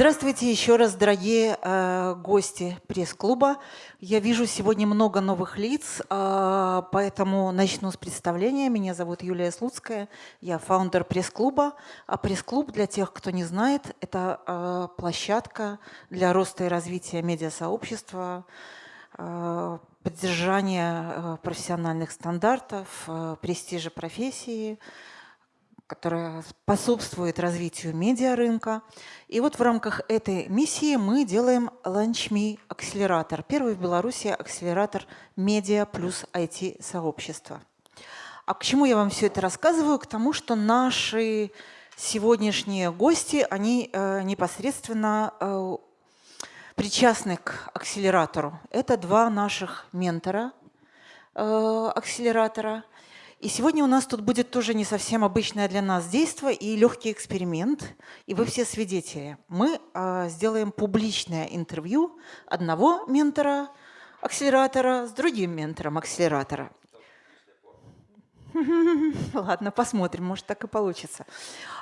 Здравствуйте еще раз, дорогие э, гости пресс-клуба. Я вижу сегодня много новых лиц, э, поэтому начну с представления. Меня зовут Юлия Слуцкая, я фаундер пресс-клуба. А пресс-клуб, для тех, кто не знает, это э, площадка для роста и развития медиасообщества, э, поддержания э, профессиональных стандартов, э, престижа профессии – которая способствует развитию медиарынка. И вот в рамках этой миссии мы делаем LaunchMe акселератор. Первый в Беларуси акселератор медиа плюс IT-сообщества. А к чему я вам все это рассказываю? К тому, что наши сегодняшние гости, они э, непосредственно э, причастны к акселератору. Это два наших ментора э, акселератора – и сегодня у нас тут будет тоже не совсем обычное для нас действие и легкий эксперимент, и вы все свидетели. Мы э, сделаем публичное интервью одного ментора акселератора с другим ментором акселератора. Ладно, посмотрим, может так и получится.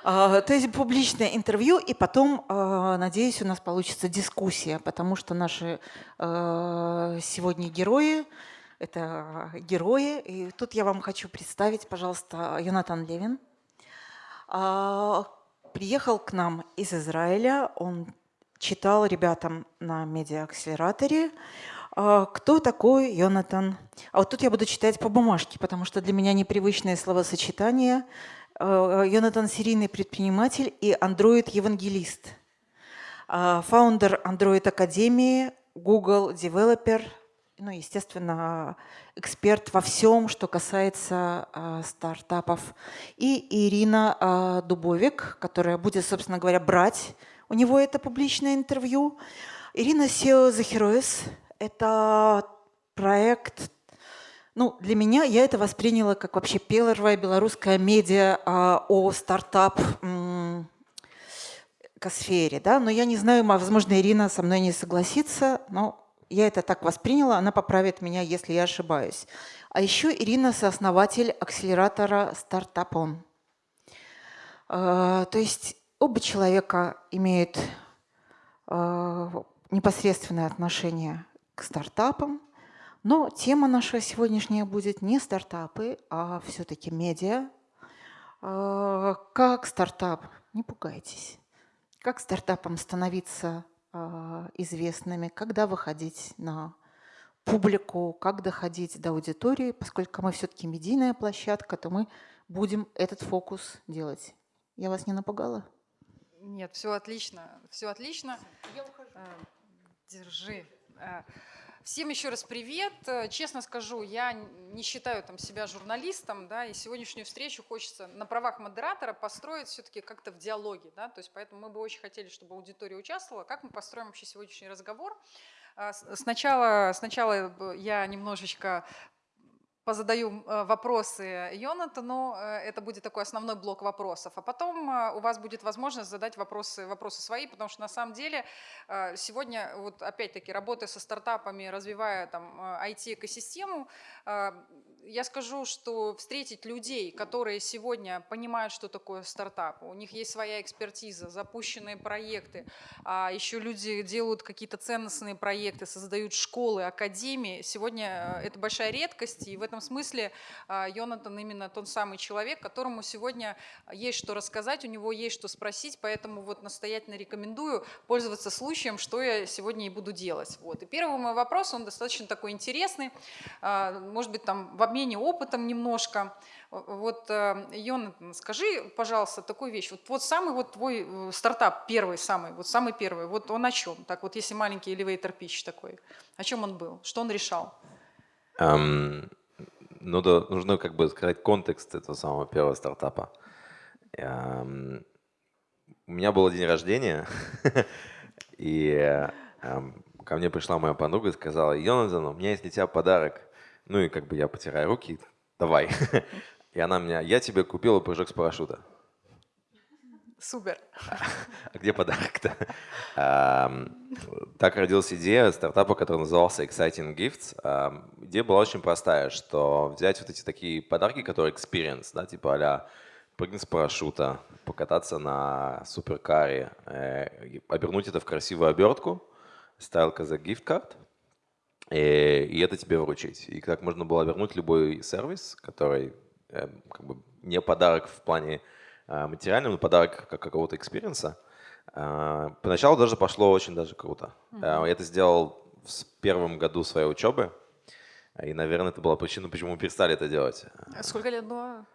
А, то есть публичное интервью, и потом, а, надеюсь, у нас получится дискуссия, потому что наши сегодня герои это герои. И тут я вам хочу представить, пожалуйста, Йонатан Левин. А, приехал к нам из Израиля, он читал ребятам на медиа-акселераторе, а, кто такой Йонатан. А вот тут я буду читать по бумажке, потому что для меня непривычное словосочетание. А, Йонатан – серийный предприниматель и андроид-евангелист. Фаундер Android Академии, Google Developer – ну, естественно, эксперт во всем, что касается э, стартапов. И Ирина э, Дубовик, которая будет, собственно говоря, брать у него это публичное интервью. Ирина The Heroes – это проект, ну, для меня я это восприняла как вообще первая белорусская медиа э, о стартап сфере, да, но я не знаю, возможно, Ирина со мной не согласится, но я это так восприняла, она поправит меня, если я ошибаюсь. А еще Ирина сооснователь акселератора «Стартапон». А, то есть оба человека имеют а, непосредственное отношение к стартапам, но тема наша сегодняшняя будет не стартапы, а все-таки медиа. А, как стартап, не пугайтесь, как стартапом становиться известными, когда выходить на публику, как доходить до аудитории. Поскольку мы все-таки медийная площадка, то мы будем этот фокус делать. Я вас не напугала? Нет, все отлично, все отлично. Я ухожу. Э, держи. Всем еще раз привет. Э, честно скажу, я не считаю там, себя журналистом, да, и сегодняшнюю встречу хочется на правах модератора построить все-таки как-то в диалоге. Да, то есть поэтому мы бы очень хотели, чтобы аудитория участвовала. Как мы построим вообще сегодняшний разговор? Э, сначала, сначала я немножечко позадаю э, вопросы Йонатану, э, это будет такой основной блок вопросов, а потом э, у вас будет возможность задать вопросы, вопросы свои, потому что на самом деле сегодня, вот опять-таки, работая со стартапами, развивая там IT-экосистему, я скажу, что встретить людей, которые сегодня понимают, что такое стартап, у них есть своя экспертиза, запущенные проекты, а еще люди делают какие-то ценностные проекты, создают школы, академии, сегодня это большая редкость, и в этом этом смысле а, Йонатан именно тот самый человек, которому сегодня есть что рассказать, у него есть что спросить, поэтому вот настоятельно рекомендую пользоваться случаем, что я сегодня и буду делать. Вот. И первый мой вопрос, он достаточно такой интересный, а, может быть, там в обмене опытом немножко. Вот, Йонатан, скажи, пожалуйста, такую вещь. Вот, вот самый вот твой э, стартап, первый самый, вот самый первый, вот он о чем? Так вот, если маленький elevator pitch такой, о чем он был? Что он решал? Um, ну да, нужно как бы сказать контекст этого самого первого стартапа. Эм, у меня был день рождения, и эм, ко мне пришла моя подруга и сказала, Йонатан, у меня есть для тебя подарок. Ну и как бы я потираю руки, давай. И она меня, я тебе купила прыжок с парашюта. Супер. А где подарок-то? Так родилась идея стартапа, который назывался Exciting Gifts. Идея была очень простая, что взять вот эти такие подарки, которые experience, да, типа а прыгнуть с парашюта, покататься на суперкаре, э, обернуть это в красивую обертку, стайлка за гифт-карт, и, э, и это тебе вручить. И так можно было вернуть любой сервис, который э, как бы не подарок в плане материального, но подарок как какого-то experience а. Э, поначалу даже пошло очень даже круто. Mm-hmm. Я это сделал в первом году своей учебы. И, наверное, это была причина, почему мы перестали это делать. А сколько лет было?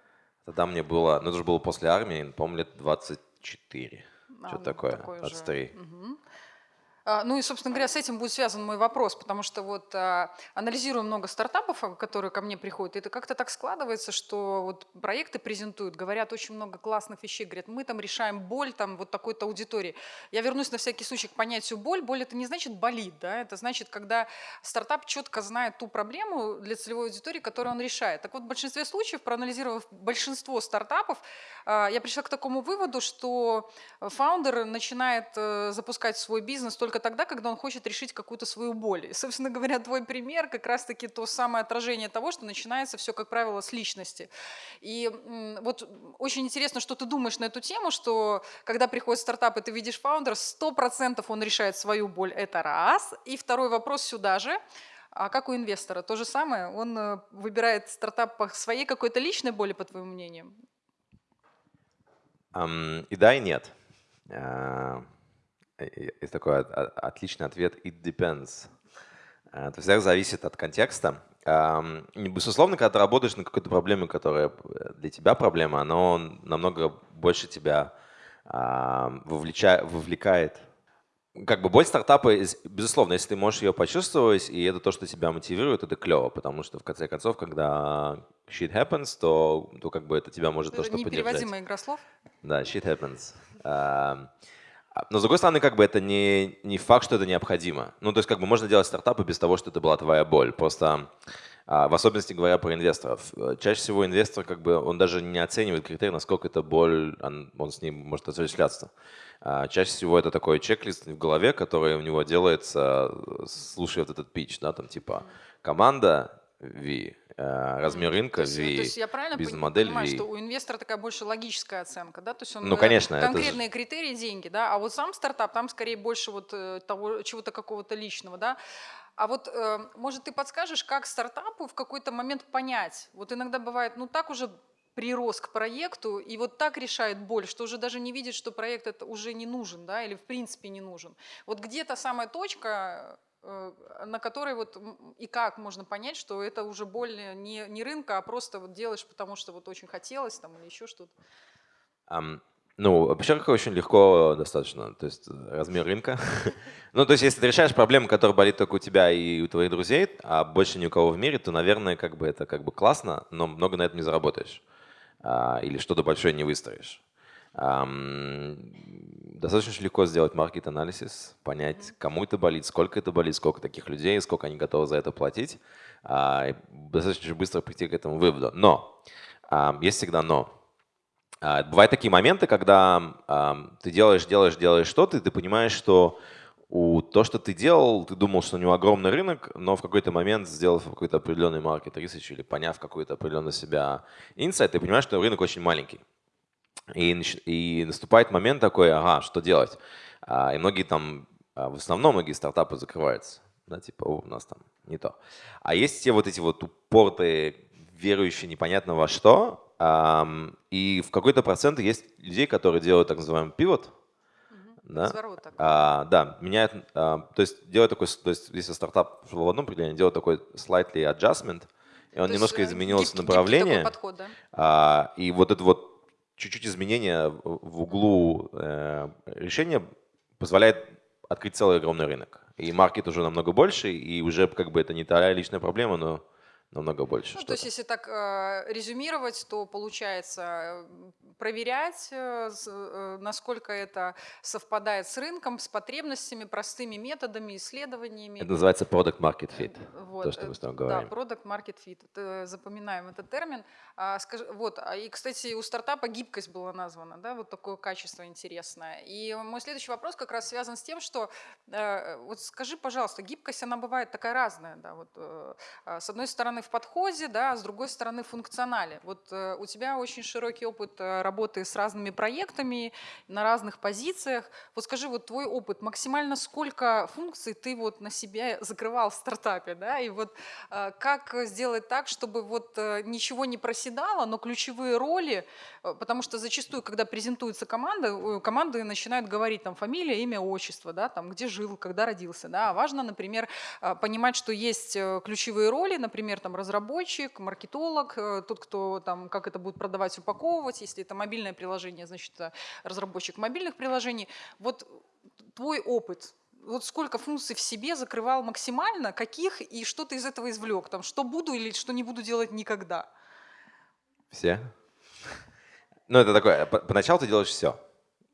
Тогда мне было, ну это же было после армии, помню, лет 24. А, что ну, такое? 23. Угу. А, ну и, собственно говоря, с этим будет связан мой вопрос, потому что вот а, анализируя много стартапов, а, которые ко мне приходят, это как-то так складывается, что вот проекты презентуют, говорят очень много классных вещей, говорят, мы там решаем боль там вот такой-то аудитории. Я вернусь на всякий случай к понятию боль. Боль это не значит болит, да, это значит, когда стартап четко знает ту проблему для целевой аудитории, которую он решает. Так вот, в большинстве случаев, проанализировав большинство стартапов, я пришла к такому выводу, что фаундер начинает э, запускать свой бизнес только только тогда, когда он хочет решить какую-то свою боль. И, собственно говоря, твой пример как раз-таки то самое отражение того, что начинается все, как правило, с личности. И вот очень интересно, что ты думаешь на эту тему, что когда приходит стартап, и ты видишь фаундера, 100% он решает свою боль, это раз. И второй вопрос сюда же, а как у инвестора? То же самое? Он э, выбирает стартап по своей какой-то личной боли, по твоему мнению? Um, и да, и нет. Uh, есть такой отличный ответ «it depends». Э, то есть зависит от контекста. Безусловно, когда ты работаешь над какой-то проблемой, которая для тебя проблема, она намного больше тебя вовлекает. Как бы боль стартапа, безусловно, если ты можешь ее почувствовать, и это то, что тебя мотивирует, это клево, потому что в конце концов, когда shit happens, то, то как бы это тебя может это то, что поддержать. Непереводимая игра слов? Да, shit happens. А, но с другой стороны, как бы это не, не факт, что это необходимо. Ну, то есть как бы можно делать стартапы без того, что это была твоя боль. Просто а, в особенности говоря про инвесторов. Э, чаще всего инвестор, как бы, он даже не оценивает критерий, насколько эта боль, он, он с ним может осуществляться. А, чаще всего это такой чек-лист в голове, который у него делается, слушая вот этот пич, да, там типа команда V, Э, размер рынка, есть, V, то есть я правильно бизнес-модель понимаю, V. что у инвестора такая больше логическая оценка, да? То есть он ну, конечно, конкретные же... критерии, деньги, да? А вот сам стартап, там скорее больше вот э, того, чего-то какого-то личного, да? А вот, э, может, ты подскажешь, как стартапу в какой-то момент понять? Вот иногда бывает, ну так уже прирос к проекту и вот так решает боль, что уже даже не видит, что проект это уже не нужен, да, или в принципе не нужен. Вот где то самая точка, Э, на которой вот и как можно понять, что это уже боль не, не рынка, а просто вот делаешь, потому что вот очень хотелось там или еще что-то? Um, ну, во-первых, очень легко достаточно, то есть э, размер рынка. ну, то есть если ты решаешь проблему, которая болит только у тебя и у твоих друзей, а больше ни у кого в мире, то, наверное, как бы это как бы классно, но много на этом не заработаешь. А, или что-то большое не выстроишь. Достаточно легко сделать маркет-анализ, понять, кому это болит, сколько это болит, сколько таких людей, сколько они готовы за это платить. А, достаточно быстро прийти к этому выводу. Но, есть всегда но. А, бывают такие моменты, когда ты делаешь, делаешь, делаешь что-то, и ты понимаешь, что у то, что ты делал, ты думал, что у него огромный рынок, но в какой-то момент, сделав какой-то определенный маркет research или поняв какой-то определенный себя инсайт, ты понимаешь, что рынок очень маленький. И, и наступает момент такой, ага, что делать? А, и многие там, а, в основном многие стартапы закрываются. Да, типа, у нас там не то. А есть те вот эти вот упортые, верующие непонятно во что, и в какой-то процент есть людей, которые делают так называемый пивот, да? А, да, меняют, а, то есть делают такой, то есть если стартап в одном определении, делает такой slightly adjustment, и он то немножко э, гибкий, направление, гибкий подход, да? а, и вот это вот чуть-чуть изменение в углу э, решения позволяет открыть целый огромный рынок. И маркет уже намного больше, и уже как бы это не та личная проблема, но намного больше. Ну, то есть, если так э, резюмировать, то получается проверять, э, э, насколько это совпадает с рынком, с потребностями, простыми методами, исследованиями. Это называется product market fit, вот, то, что мы с тобой говорим. Да, product market fit, запоминаем этот термин. А, скажи, вот, а, и, кстати, у стартапа гибкость была названа, да, вот такое качество интересное. И мой следующий вопрос как раз связан с тем, что, вот скажи, пожалуйста, гибкость, она бывает такая разная, да, вот, а, с одной стороны в подходе, да, а с другой стороны в функционале. Вот у тебя очень широкий опыт работы с разными проектами на разных позициях. Вот скажи, вот твой опыт, максимально сколько функций ты вот на себя закрывал в стартапе, да, и вот э, как сделать так, чтобы вот э, ничего не проседало, но ключевые роли, э, потому что зачастую, когда презентуется команда, команды начинают говорить там фамилия, имя, отчество, да, там где жил, когда родился, да, а важно, например, понимать, что есть ключевые роли, например, там разработчик, маркетолог, тот, кто там, как это будет продавать, упаковывать, если это мобильное приложение, значит, разработчик мобильных приложений. Вот твой опыт, вот сколько функций в себе закрывал максимально, каких и что ты из этого извлек? Там, что буду или что не буду делать никогда? Все. Ну, это такое, поначалу ты делаешь все.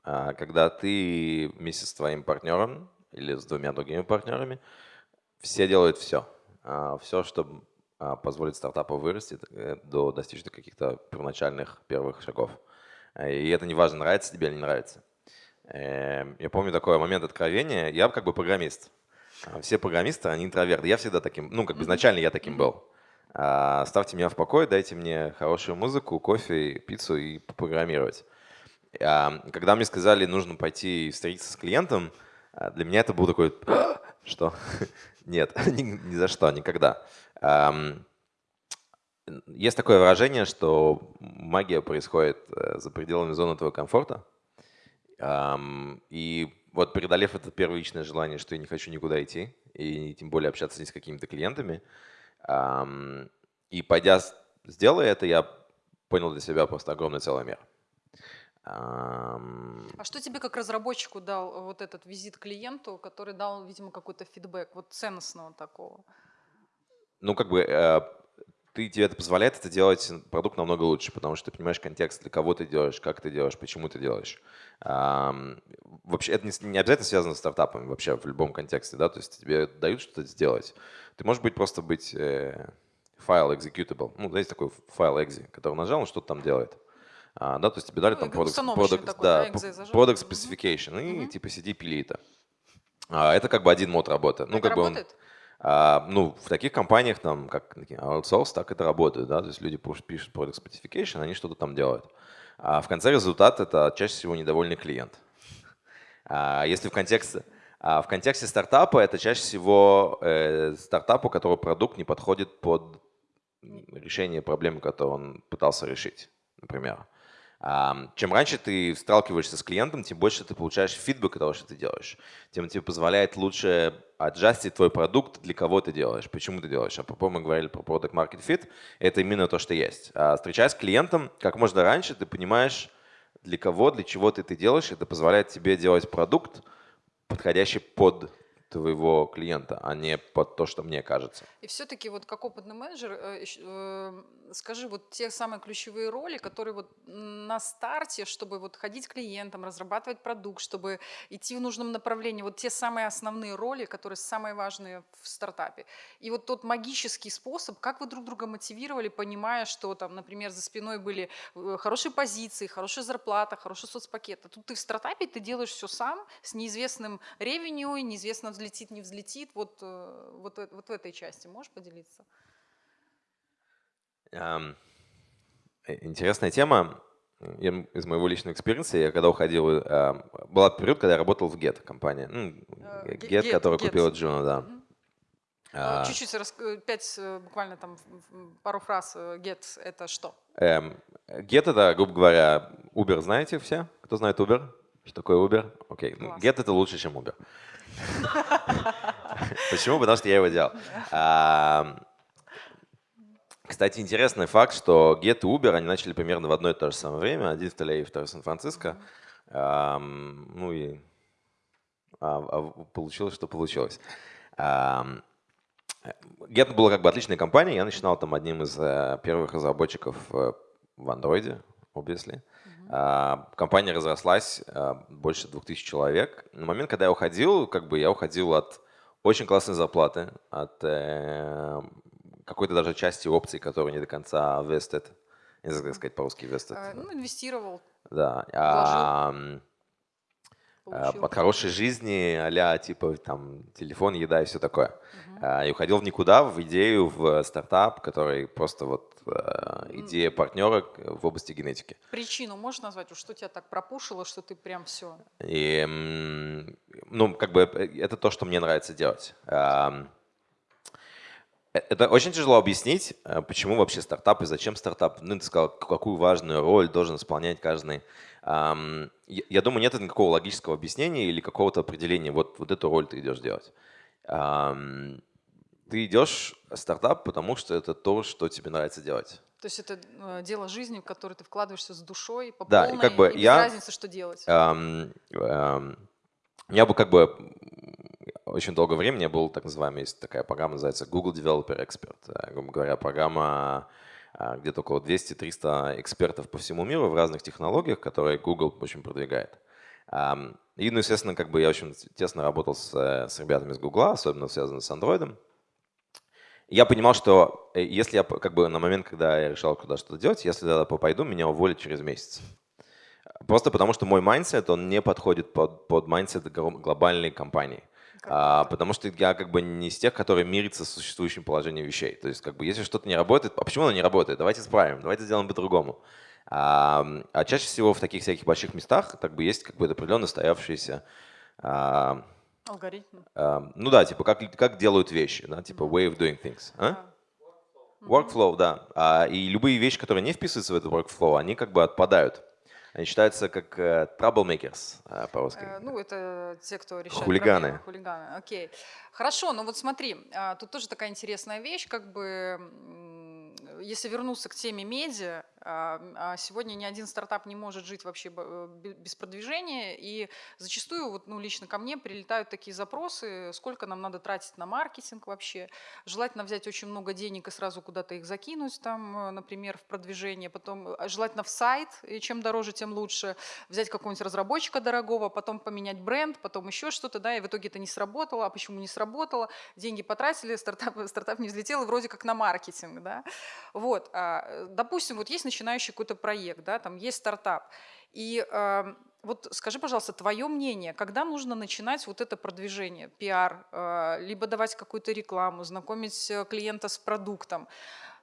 А когда ты вместе с твоим партнером или с двумя другими партнерами, все делают все. А, все, чтобы а, позволит стартапу вырасти э, до достичь каких-то первоначальных первых шагов. И это не важно, нравится тебе или не нравится. Эм, я помню такой момент откровения. Я как бы программист. А все программисты, они интроверты. Я всегда таким, ну, как бы изначально я таким был. А, ставьте меня в покой, дайте мне хорошую музыку, кофе, пиццу и попрограммировать. А, когда мне сказали, нужно пойти встретиться с клиентом, для меня это был такой, что? Нет, ни, ни за что, никогда. Есть такое выражение, что магия происходит э, за пределами зоны твоего комфорта. И вот преодолев это первичное желание, что я не хочу никуда идти, и тем более общаться с какими-то клиентами, и пойдя, сделая это, я понял для себя просто огромный целый мир. А что тебе как разработчику дал вот этот визит клиенту, который дал, видимо, какой-то фидбэк, вот ценностного такого? Ну, как бы э, ты, тебе это позволяет это делать продукт намного лучше, потому что ты понимаешь контекст, для кого ты делаешь, как ты делаешь, почему ты делаешь. Вообще, это не, обязательно связано с стартапами вообще в любом контексте, да, то есть тебе дают что-то сделать. Ты можешь быть просто быть э, файл executable, ну, знаете, такой файл exe, который нажал, он что-то там делает. А, да, то есть тебе дали ну, там product, product, такой, да, product specification, mm-hmm. и типа сиди пили это. А, это как бы один мод работы. Ну, это как работает? бы он, а, ну, в таких компаниях, там, как outsource, так это работает, да, то есть люди пишут product specification, они что-то там делают. А в конце результат это чаще всего недовольный клиент. А если в контексте, а в контексте стартапа это чаще всего э, стартап, у которого продукт не подходит под решение проблемы, которую он пытался решить, например. Чем раньше ты сталкиваешься с клиентом, тем больше ты получаешь фидбэк того, что ты делаешь. Тем тебе позволяет лучше аджастить твой продукт, для кого ты делаешь, почему ты делаешь. А по мы говорили про Product Market Fit, это именно то, что есть. А встречаясь с клиентом, как можно раньше, ты понимаешь, для кого, для чего ты это делаешь. Это позволяет тебе делать продукт, подходящий под твоего клиента, а не под то, что мне кажется. И все-таки вот как опытный менеджер, э, э, скажи вот те самые ключевые роли, которые вот на старте, чтобы вот ходить к клиентам, разрабатывать продукт, чтобы идти в нужном направлении, вот те самые основные роли, которые самые важные в стартапе. И вот тот магический способ, как вы друг друга мотивировали, понимая, что там, например, за спиной были э, хорошие позиции, хорошая зарплата, хороший соцпакет. А тут ты в стартапе, ты делаешь все сам с неизвестным ревеню, неизвестно взлетит, не взлетит, вот, э, вот, вот в этой части можешь поделиться? Um, интересная тема. Я, из моего личного experience а, я когда уходил, э, была период, когда я работал в Get компания, ну, Get, Get, который Get. купила Juno, да. Mm-hmm. Э, Чуть-чуть, пять, буквально там пару фраз. Get это что? Эм, Get это, грубо говоря, Uber знаете все? Кто знает Uber? Что такое Uber? Окей. Окей. Get это лучше, чем Uber. Почему? Потому что я его делал. Кстати, интересный факт, что Get и Uber, они начали примерно в одно и то же самое время. Один в Теле, второй в Сан-Франциско. Ну и а, а получилось, что получилось. Get была как бы отличная компания. Я начинал там одним из э, первых разработчиков э, в Android, obviously. А, компания разрослась а, больше 2000 человек. На момент, когда я уходил, как бы я уходил от очень классной зарплаты, от э, какой-то даже части опций, которые не до конца vested. Не знаю, как сказать по-русски vested. А, ну, инвестировал. Да. А, получил. от хорошей жизни, а типа там телефон, еда и все такое. Угу. И уходил в никуда, в идею, в стартап, который просто вот идея партнера в области генетики. Причину можешь назвать, что тебя так пропушило, что ты прям все? И, ну, как бы это то, что мне нравится делать. Э, это очень тяжело объяснить, э, почему вообще стартап и зачем стартап. Ну, ты сказал, какую важную роль должен исполнять каждый. Я думаю, нет никакого логического объяснения или какого-то определения, вот, вот эту роль ты идешь делать. Ты идешь в стартап, потому что это то, что тебе нравится делать. То есть это э, дело жизни, в которое ты вкладываешься с душой, по да, полной, и как бы и без я, разницы, что делать. Эм, эм, я бы как бы очень долгое время я был так называемый, есть такая программа, называется Google Developer Expert. Э, грубо говоря, программа, где-то около 200-300 экспертов по всему миру в разных технологиях, которые Google очень продвигает. И, ну, естественно, как бы я очень тесно работал с, с ребятами с Google, особенно связанными с Android. Я понимал, что э, если я как бы на момент, когда я решал, куда что-то делать, если я пойду, меня уволят через месяц. Просто потому, что мой mindset, он не подходит под, под mindset глобальной компании. А, потому что я как бы не из тех, которые мирятся с существующим положением вещей. То есть как бы если что-то не работает, а почему оно не работает? Давайте исправим, давайте сделаем по-другому. А, а чаще всего в таких всяких больших местах как бы есть как бы определенно стоявшиеся а, Алгоритм. А, ну да, типа как, как делают вещи, да, типа way of doing things. А? Workflow, да. А, и любые вещи, которые не вписываются в этот workflow, они как бы отпадают. Они считаются как uh, troublemakers uh, по-русски. Uh, ну, это те, кто решает Хулиганы. Проблемы. Хулиганы, окей. Хорошо, но вот смотри, uh, тут тоже такая интересная вещь, как бы если вернуться к теме медиа, а, сегодня ни один стартап не может жить вообще э, без продвижения, и зачастую, вот, ну, лично ко мне прилетают такие запросы, сколько нам надо тратить на маркетинг вообще, желательно взять очень много денег и сразу куда-то их закинуть, там, э, например, в продвижение, потом э, желательно в сайт, и чем дороже, тем лучше, взять какого-нибудь разработчика дорогого, потом поменять бренд, потом еще что-то, да, и в итоге это не сработало, а почему не сработало, деньги потратили, стартап, стартап не взлетел, и вроде как на маркетинг, да, вот, а, допустим, вот есть начинающий какой-то проект, да, там есть стартап. И э, вот скажи, пожалуйста, твое мнение, когда нужно начинать вот это продвижение, пиар, э, либо давать какую-то рекламу, знакомить э, клиента с продуктом,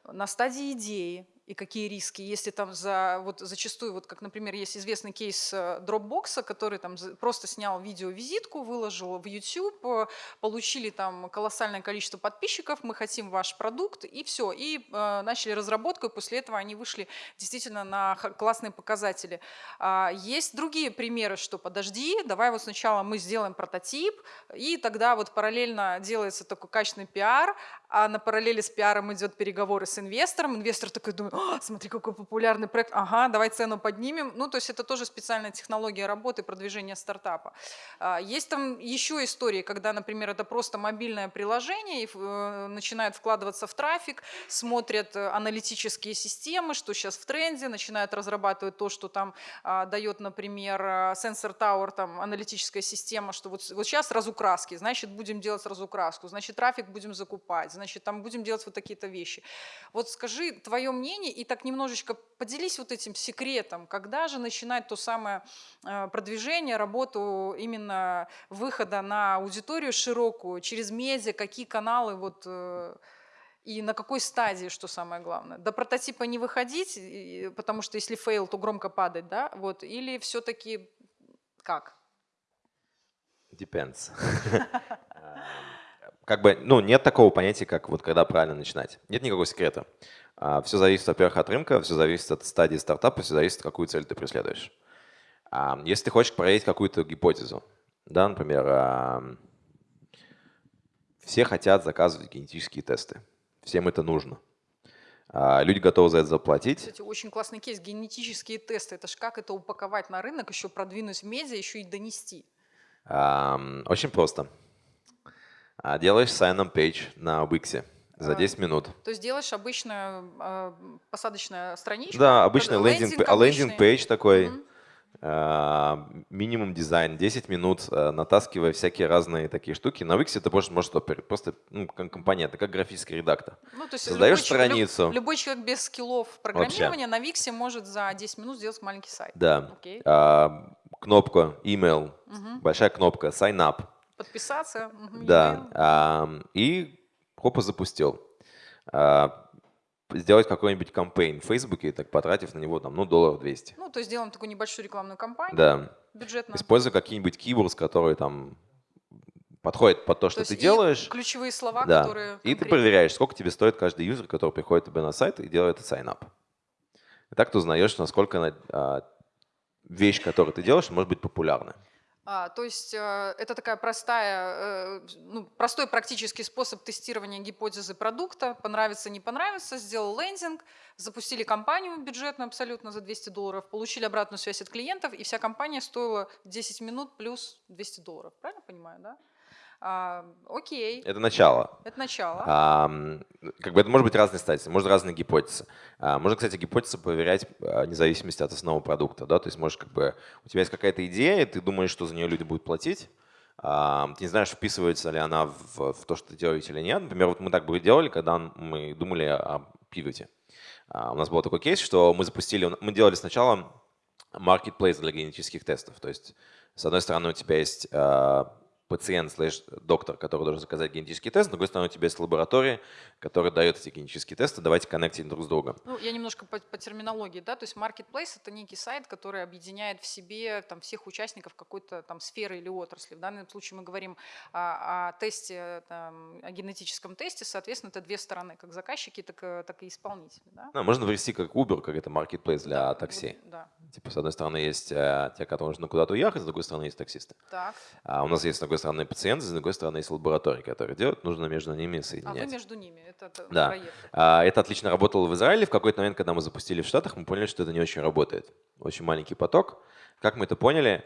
на стадии идеи, и какие риски, если там за, вот зачастую, вот как, например, есть известный кейс э, Dropbox, который там просто снял видео-визитку, выложил в YouTube, э, получили там колоссальное количество подписчиков, мы хотим ваш продукт, и все, и э, начали разработку, и после этого они вышли действительно на классные показатели. А, есть другие примеры, что подожди, давай вот сначала мы сделаем прототип, и тогда вот параллельно делается такой качественный пиар, а на параллели с пиаром идет переговоры с инвестором, инвестор такой думает, смотри, какой популярный проект, ага, давай цену поднимем. Ну, то есть это тоже специальная технология работы, продвижения стартапа. А, есть там еще истории, когда, например, это просто мобильное приложение, и э, начинают вкладываться в трафик, смотрят э, аналитические системы, что сейчас в тренде, начинают разрабатывать то, что там а, дает, например, Sensor Tower, там аналитическая система, что вот, вот сейчас разукраски, значит, будем делать разукраску, значит, трафик будем закупать, значит, там будем делать вот такие-то вещи. Вот скажи твое мнение, и так немножечко поделись вот этим секретом, когда же начинать то самое э, продвижение, работу именно выхода на аудиторию широкую, через медиа, какие каналы вот э, и на какой стадии, что самое главное? До прототипа не выходить, потому что если fail, то громко падать, да? Вот, или все-таки как? Depends. как бы, ну, нет такого понятия, как вот когда правильно начинать. Нет никакого секрета. А, все зависит, во-первых, от рынка, все зависит от стадии стартапа, все зависит, какую цель ты преследуешь. А, если ты хочешь проверить какую-то гипотезу, да, например, все хотят заказывать генетические тесты, всем это нужно. А, люди готовы за это заплатить. Кстати, очень классный кейс. Генетические тесты. Это ж как это упаковать на рынок, еще продвинуть в медиа, еще и донести? Очень просто. Делаешь sign-on page на Wix за 10 минут. То есть делаешь обычную э, посадочную страничку? Да, обычный лендинг, лендинг пейдж такой. Угу. Uh, минимум дизайн, 10 минут, натаскивая всякие разные такие штуки. На Wix это просто может просто ну, компонент, как графический редактор. Ну, то есть Создаешь любой, страницу. Люб, любой человек без скиллов программирования Вообще. на Wix может за 10 минут сделать маленький сайт. Да. Okay. Uh, кнопка email, Мгм. большая кнопка sign up, Подписаться. да, и хопа запустил. А, Сделать какой-нибудь кампейн в Фейсбуке, так потратив на него там, ну, долларов 200. Ну, то есть делаем такую небольшую рекламную кампанию Да, бюджетную. используя какие-нибудь keywords, которые там подходят под то, что есть ты делаешь. ключевые слова, Да. которые... И ты конкретно. проверяешь, сколько тебе стоит каждый юзер, который приходит тебе на сайт и делает sign-up. И так ты узнаешь, насколько а, вещь, которую ты делаешь, может быть популярна. А, то есть э, это такая простая, э, ну, простой практический способ тестирования гипотезы продукта. Понравится, не понравится. Сделал лендинг, запустили кампанию бюджетную абсолютно за 200 долларов, получили обратную связь от клиентов, и вся компания стоила 10 минут плюс 200 долларов. Правильно понимаю, да? А, окей, Это начало. это начало. А, как бы это может быть разные стадии, может разные гипотезы. А, можно, кстати, гипотезы проверять а, вне зависимости от основного продукта. Да? То есть можешь как бы, у тебя есть какая-то идея, ты думаешь, что за нее люди будут платить. А, ты не знаешь, вписывается ли она в, в то, что ты делаете или нет. Например, вот мы так бы делали, когда мы думали о пивоте. А, у нас был такой кейс, что мы запустили, мы делали сначала marketplace для генетических тестов. То есть, с одной стороны, у тебя есть а, пациент слэш доктор, который должен заказать генетический тест, с другой стороны, у тебя есть лаборатория, которая дает эти генетические тесты, давайте коннектить друг с другом. Ну, я немножко по, по терминологии, да, то есть marketplace это некий сайт, который объединяет в себе там всех участников какой-то там сферы или отрасли. В данном случае мы говорим о, о тесте, там, о генетическом тесте, соответственно, это две стороны, как заказчики, так, и- так и исполнители. Да? Ну, можно ввести как Uber, как это marketplace для Да, такси. Да. Типа, с одной стороны, есть э, те, которые нужно куда-то уехать, с другой стороны, есть таксисты. Так. А у нас есть, с одной стороны, пациенты, с другой стороны, есть лаборатории, которые делают, нужно между ними А вы соединять. между ними, это, это Да. проект. А, Это отлично работало в Израиле. В какой-то момент, когда мы запустили в Штатах, мы поняли, что это не очень работает. Очень маленький поток. Как мы это поняли?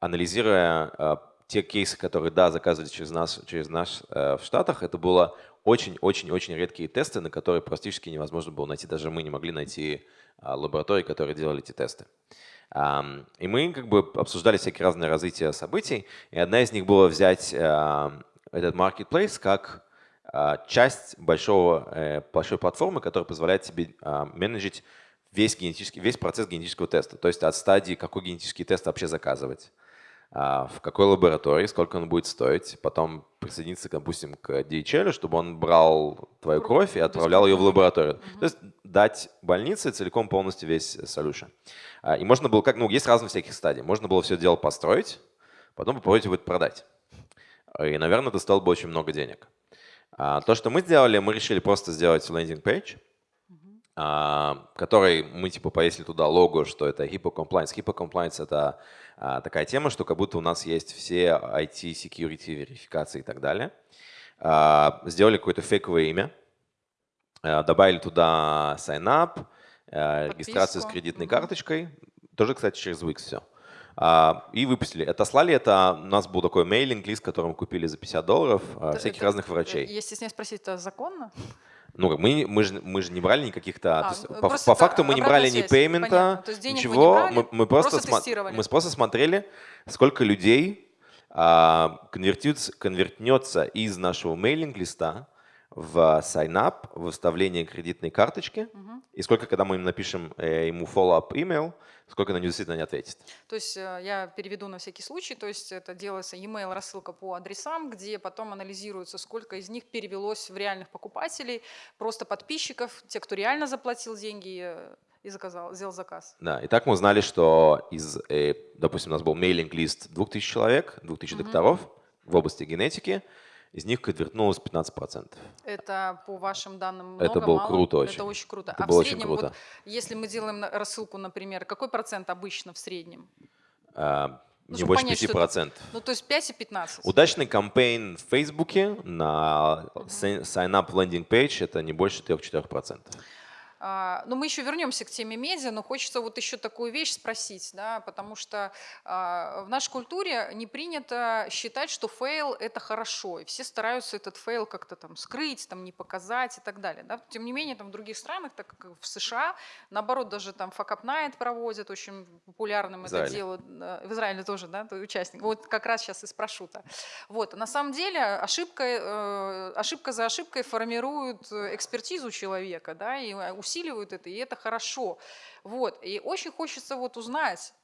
Анализируя а, те кейсы, которые, да, заказывали через нас, через нас э, в Штатах, это было очень-очень-очень редкие тесты, на которые практически невозможно было найти. Даже мы не могли найти а, лаборатории, которые делали эти тесты. И мы как бы обсуждали всякие разные развития событий, и одна из них была взять этот marketplace как а, часть большого, э, большой платформы, которая позволяет тебе а, менеджить весь, генетический, весь процесс генетического теста. То есть от стадии, какой генетический тест вообще заказывать, в какой лаборатории, сколько он будет стоить, потом присоединиться, допустим, к DHL, чтобы он брал твою кровь и отправлял ее в лабораторию. То есть дать больнице целиком полностью весь solution. А, И можно было, как, ну, есть разные всяких стадий. Можно было все дело построить, потом попробовать это продать. И, наверное, это стоило бы очень много денег. А, То, что мы сделали, мы решили просто сделать лендинг-пейдж, а, который мы типа повесили туда лого, что это HIPAA Compliance. HIPAA Compliance — это а, такая тема, что как будто у нас есть все IT, security, верификации и так далее. А, Сделали какое-то фейковое имя, а, добавили туда sign-up, а, регистрацию с Подписку. кредитной карточкой, тоже, кстати, через Wix все. А, И выпустили. Отослали это, у нас был такой мейлинг-лист, который мы купили за 50 долларов, а, Это- всяких это- разных э, врачей. Я стесняюсь спросить, это законно? Ну, мы, мы, же, мы же не брали никаких-то... А, есть ну, по, по факту мы не брали обратная ни связь, пеймента, денег вы ничего. брали, мы, мы просто, просто мы просто смотрели, сколько людей а, конвертнется из нашего мейлинг-листа в sign-up, в выставление кредитной карточки, Мгм. и сколько, когда мы им напишем э, ему follow-up email, сколько на него действительно не ответит. То есть э, я переведу на всякий случай, то есть это делается e-mail рассылка по адресам, где потом анализируется, сколько из них перевелось в реальных покупателей, просто подписчиков, те, кто реально заплатил деньги э, и заказал, сделал заказ. Да, и так мы узнали, что из, э, допустим, у нас был мейлинг-лист 2000 человек, 2000 Мгм. докторов в области генетики, из них конвертнулось 15%. Это по вашим данным много, Это было мало? круто очень. Это очень круто. Это а было в очень среднем, круто. вот, если мы делаем рассылку, например, какой процент обычно в среднем? А, Ну, не больше понять, что это- 5%. Ну, то есть 5 и 15. Удачный campaign в Фейсбуке на си- sign-up landing page это не больше 3-4%. А, Ну, мы еще вернемся к теме медиа, но хочется вот еще такую вещь спросить, да, потому что а, в нашей культуре не принято считать, что фейл – это хорошо, и все стараются этот фейл как-то там скрыть, там не показать и так далее. Да. Тем не менее, там в других странах, так как в США, наоборот, даже там Fuckup Night проводят, очень популярным В это дело. В Израиле тоже, да, участник. Вот как раз сейчас и спрошу-то. Вот, на самом деле ошибка, э, ошибка за ошибкой формирует э, экспертизу человека, да, и э, усиливают это, и это хорошо. Вот, и очень хочется вот узнать,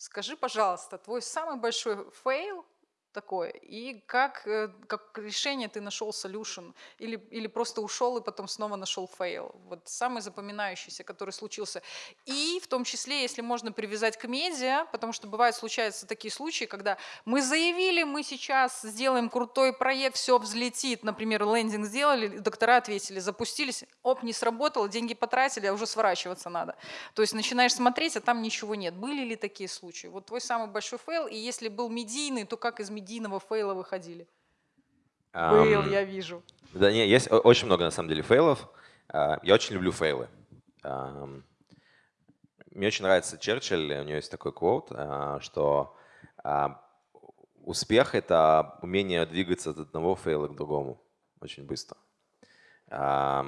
Скажи, пожалуйста, твой самый большой фейл такое? И как, э, как решение ты нашел solution? Или, или просто ушел и потом снова нашел фейл? Вот самый запоминающийся, который случился. И в том числе, если можно привязать к медиа, потому что бывают, случаются такие случаи, когда мы заявили, мы сейчас сделаем крутой проект, все взлетит. Например, лендинг сделали, доктора ответили, запустились, оп, не сработало, деньги потратили, а уже сворачиваться надо. То есть начинаешь смотреть, а там ничего нет. Были ли такие случаи? Вот твой самый большой фейл, и если был медийный, то как из медийного медийного фейла выходили? Ам, Фейл, я вижу. Да, не, есть очень много на самом деле фейлов. А, Я очень люблю фейлы. Мне очень нравится Черчилль, у него есть такой quote, а, что а, успех — это умение двигаться от одного фейла к другому очень быстро. Как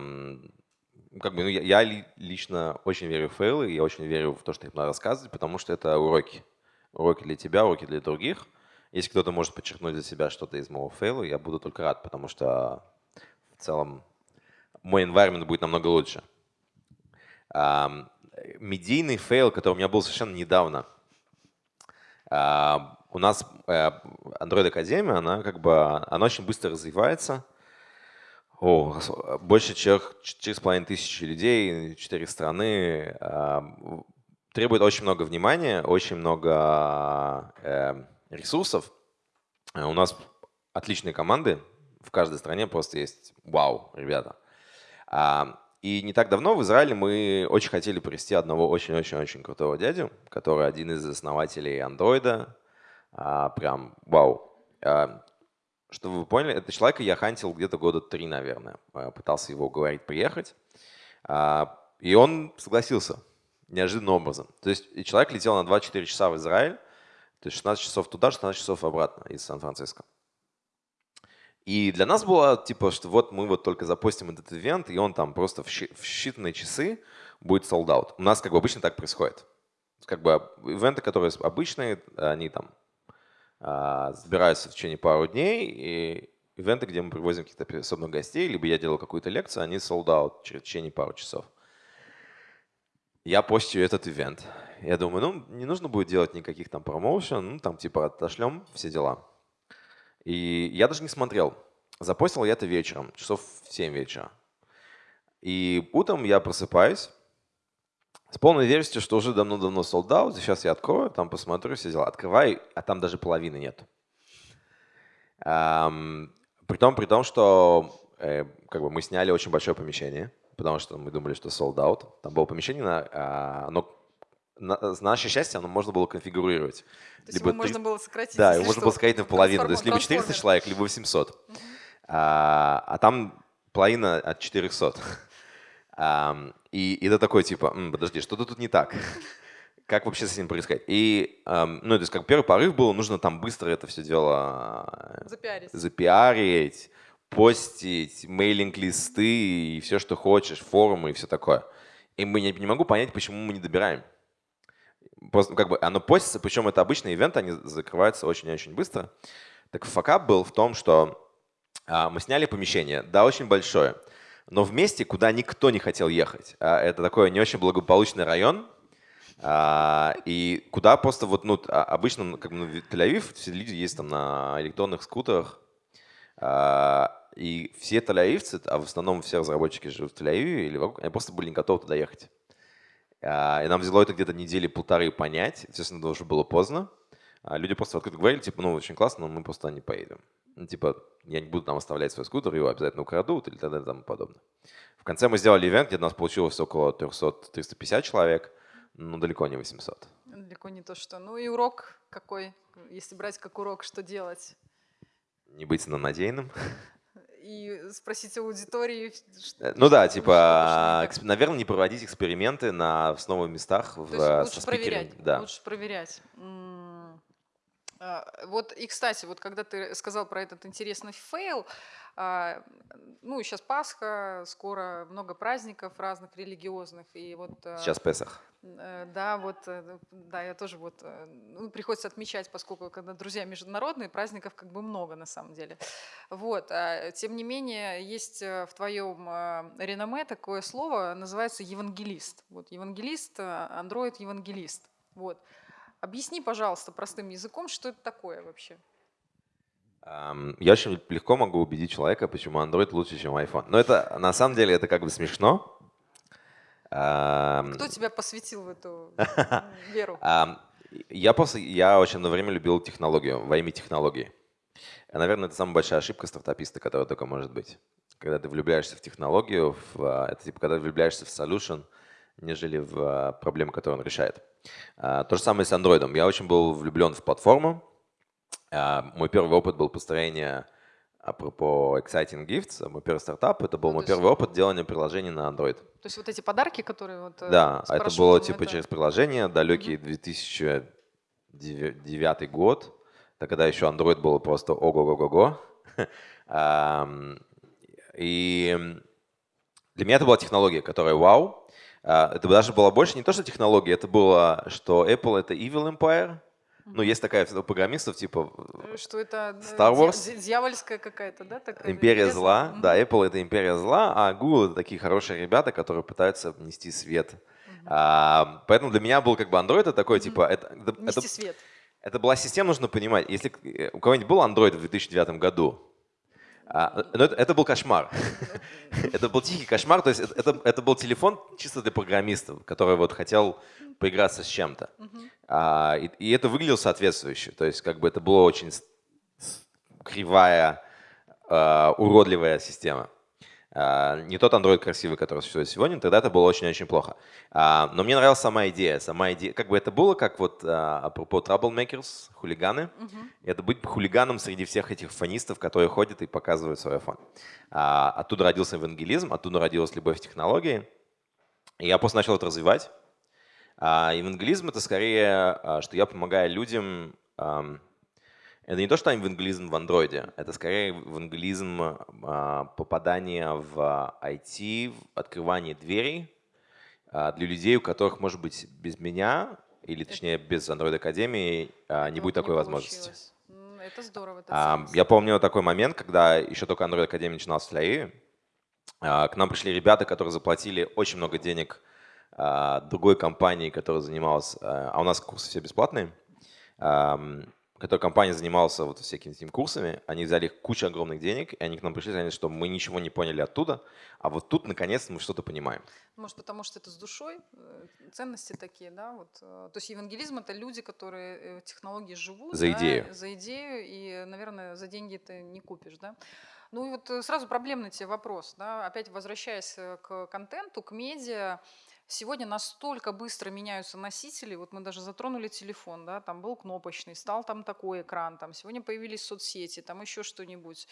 бы, ну, я, я ли- лично очень верю в фейлы, я очень верю в то, что их надо рассказывать, потому что это уроки. Уроки для тебя, уроки для других. Если кто-то может подчеркнуть для себя что-то из моего фейла, я буду только рад, потому что в целом мой environment будет намного лучше. Медийный фейл, который у меня был совершенно недавно. У нас э, Android Академия, она как бы, она очень быстро развивается. О, больше с половиной тысячи людей, четыре страны. Требует очень много внимания, очень много э, ресурсов. Э, У нас отличные команды, в каждой стране просто есть вау, ребята. А, И не так давно в Израиле мы очень хотели привести одного очень-очень-очень крутого дядю, который один из основателей андроида. Прям вау. А, Чтобы вы поняли, это человека я хантил где-то года три, наверное. А, Пытался его уговорить приехать. А, И он согласился неожиданным образом. То есть человек летел на 24 часа в Израиль, то есть 16 часов туда, 16 часов обратно из Сан-Франциско. И для нас было типа, что вот мы вот только запустим этот ивент, и он там просто в считанные часы будет sold out. У нас как бы обычно так происходит. Как бы ивенты, которые обычные, они там а, собираются в течение пару дней, и ивенты, где мы привозим каких-то особенных гостей, либо я делаю какую-то лекцию, они sold out в течение пару часов. Я постю этот ивент. Я думаю, ну, не нужно будет делать никаких там промоушен, ну, там типа отошлем, все дела. И я даже не смотрел. Запостил я это вечером, часов в 7 вечера. И утром я просыпаюсь с полной уверенностью, что уже давно-давно sold out. Сейчас я открою, там посмотрю, все дела. Открываю, а там даже половины нет. Ам, При том, при том, что э, как бы мы сняли очень большое помещение, потому что мы думали, что sold out. Там было помещение, на, а, оно, на, на наше счастье, оно можно было конфигурировать. То Либо его можно три- было сократить. да, его можно было сократить наполовину. То есть либо Трансформер. 400 человек, либо 800. А, а там половина от 400. Ам, И, и это такой типа, «М, подожди, что-то тут не так. Как вообще с этим происходит? И, ам, ну, то есть как первый порыв был, нужно там быстро это все дело э, Запиарить. запиарить, постить, мейлинг-листы и все, что хочешь, форумы и все такое. И мы не, не могу понять, почему мы не добираем. Как бы оно постится, причем это обычный ивент, они закрываются очень-очень быстро. Так факап был в том, что а, мы сняли помещение, да, очень большое, но в месте, куда никто не хотел ехать. А, это такой не очень благополучный район, а, и куда просто вот, ну, а, обычно, ну, как бы, ну, Тель-Авив все люди есть там на электронных скутерах, а, и все тель-авивцы, а в основном все разработчики живут в Тель-Авиве или вокруг, они просто были не готовы туда ехать. А, И нам взяло это где-то недели полторы понять, естественно, это уже было поздно. А Люди просто открыто говорили, типа, ну, очень классно, но мы просто не поедем. Ну, типа, я не буду там оставлять свой скутер, его обязательно украдут или т.д. и тому подобное. В конце мы сделали ивент, где у нас получилось около 300-350 человек, но далеко не 800. Далеко не то, что. Ну и урок какой, если брать как урок, что делать? Не быть самонадеянным. И спросить у аудитории. ш- Э, Ну да, что- типа, что так. наверное, не проводить эксперименты на в новых местах в, То есть э, лучше проверять. Да. Лучше проверять. А, Вот и, кстати, вот когда ты сказал про этот интересный фейл, а, ну, сейчас Пасха, скоро много праздников разных религиозных, и вот... а, Сейчас Песах. Э, Да, вот, э, да, я тоже вот, э, ну, приходится отмечать, поскольку когда друзья международные, праздников как бы много на самом деле. Вот, а, тем не менее, есть в твоем реноме такое слово, называется евангелист. Вот, евангелист, андроид-евангелист. Вот. Объясни, пожалуйста, простым языком, что это такое вообще. Я очень легко могу убедить человека, почему Android лучше, чем iPhone. Но это на самом деле это как бы смешно. Кто тебя посвятил в эту веру? Я просто я очень на время любил технологию во имя технологии. Наверное, это самая большая ошибка стартаписта, которая только может быть. Когда ты влюбляешься в технологию, в, а, это типа когда ты влюбляешься в solution, нежели в а, проблему, которую он решает. А, То же самое с Android. Я очень был влюблен в платформу. Мой первый опыт был построение, апропо Exciting Gifts, мой первый стартап, это был Ну, мой первый опыт делания приложений на Android. То есть вот эти подарки, которые вот... э, Да, а это было типа это- через приложение, далекий 2009 год, это когда еще Android был просто ого-го-го-го. И для меня это была технология, которая вау. А, Это даже было больше не то, что технология, это было, что Apple это evil empire. Ну, есть такая у программистов, типа Э, Что это э, Star Wars? дья- дьявольская какая-то, да? такая Империя бездна? зла. Мгм. Да, Apple это империя зла, а Google это такие хорошие ребята, которые пытаются внести свет. А, поэтому для меня был как бы Android это такой, типа, это, это, Нести это- свет. это была система, нужно понимать. Если э, у кого-нибудь был Android в 2009 году, а, но это, это был кошмар. Это был тихий кошмар. То есть это, это- был телефон чисто для программистов, который вот хотел поиграться с чем-то. А, и, и это выглядело соответствующе. То есть как бы это была очень кривая, а, уродливая система. А, не тот Android красивый, который существует сегодня, тогда это было очень-очень плохо. А, но мне нравилась сама идея. Сама идея, как бы это было, как вот а, апропо troublemakers, хулиганы. Это быть хулиганом среди всех этих фанистов, которые ходят и показывают свой iPhone. Оттуда родился евангелизм, оттуда родилась любовь к технологии. И я просто начал это развивать. Евангелизм это скорее, что я помогаю людям. Это не то, что евангелизм в андроиде, это скорее евангелизм а, попадания в IT, в открывание дверей а, для людей, у которых, может быть, без меня, или точнее без Android Академии, а, не Этого будет такой возможности. получилось. М, Это здорово. это А. Я помню такой момент, когда еще только Android Академия начиналась в Ляе. К нам пришли ребята, которые заплатили очень много денег а, другой компании, которая занималась, а а у нас курсы все бесплатные, которая компания занималась вот всякими этими курсами, они взяли кучу огромных денег, и они к нам пришли и сказали, что мы ничего не поняли оттуда, а вот тут наконец-то мы что-то понимаем. Может, потому что это с душой, э, ценности такие, да? Вот. э, То есть евангелизм это люди, которые э, технологии живут. За да, идею. За идею, и, наверное, за деньги ты не купишь, да? Ну и вот сразу проблемный тебе вопрос, да? Опять возвращаясь к контенту, к медиа, Сегодня настолько быстро меняются носители, вот мы даже затронули телефон, да, там был кнопочный, стал там такой экран, там сегодня появились соцсети, там еще что-нибудь.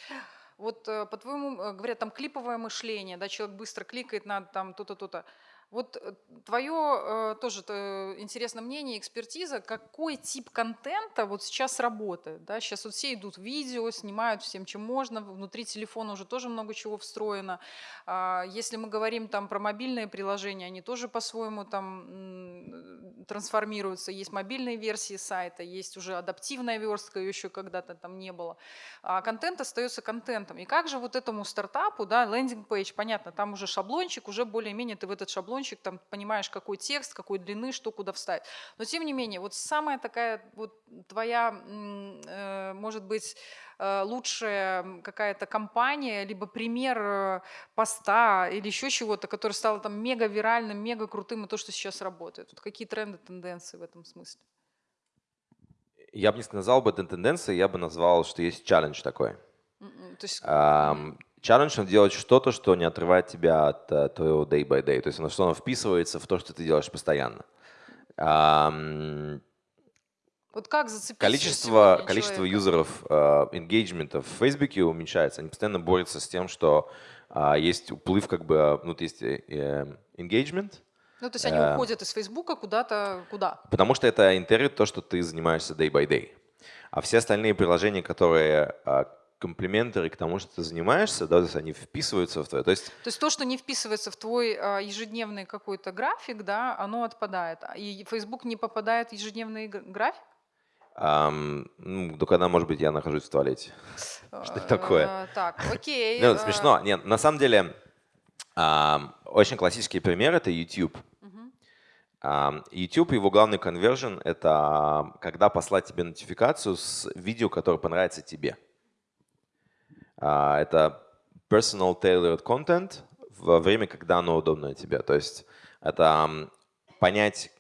Вот э, по-твоему, э, говорят, там клиповое мышление, да, человек быстро кликает на там то-то, то-то. Вот твое тоже э, интересное мнение, экспертиза, какой тип контента вот сейчас работает? Да? Сейчас вот все идут видео, снимают всем, чем можно, внутри телефона уже тоже много чего встроено. А, Если мы говорим там про мобильные приложения, они тоже по-своему там трансформируются. Есть мобильные версии сайта, есть уже адаптивная верстка, ее еще когда-то там не было. А контент остается контентом. И как же вот этому стартапу, да, лендинг-пейдж, понятно, там уже шаблончик, уже более-менее ты в этот шаблончик там понимаешь, какой текст, какой длины, что куда вставить. Но тем не менее, вот самая такая вот твоя, э, может быть, э, лучшая какая-то компания, либо пример э, поста или еще чего-то, который стал там мега виральным, мега крутым, и то, что сейчас работает. Вот какие тренды, тенденции в этом смысле? Я бы не сказал бы это тенденция, я бы назвал, что есть челлендж такой. М-м, То есть, Ам, Это делать что-то, что не отрывает тебя от э, твоего day by day. То есть оно, что оно вписывается в то, что ты делаешь постоянно. Ам, вот как зацепить Количество, количество человека? юзеров, энгейджмента в Фейсбуке уменьшается. Они постоянно борются с тем, что а, есть уплыв, как бы, а, ну, то есть engagement, Ну, то есть они уходят из Фейсбука куда-то, куда? потому что это интервью то, что ты занимаешься day by day. А все остальные приложения, которые а, комплиментеры к тому, что ты занимаешься, да, то есть они вписываются в твое. То есть То есть то, что не вписывается в твой а, ежедневный какой-то график, да, оно отпадает. А И Facebook не попадает в ежедневный график? ам, ну, до когда, может быть, я нахожусь в туалете. Что такое? Э, Так, окей. Ну, смешно. Нет, на самом деле, очень классический пример — это YouTube. А, YouTube, его главный конвержен — это когда послать тебе нотификацию с видео, которое понравится тебе. А, это personal tailored content во время, когда оно удобно тебе. То есть это понять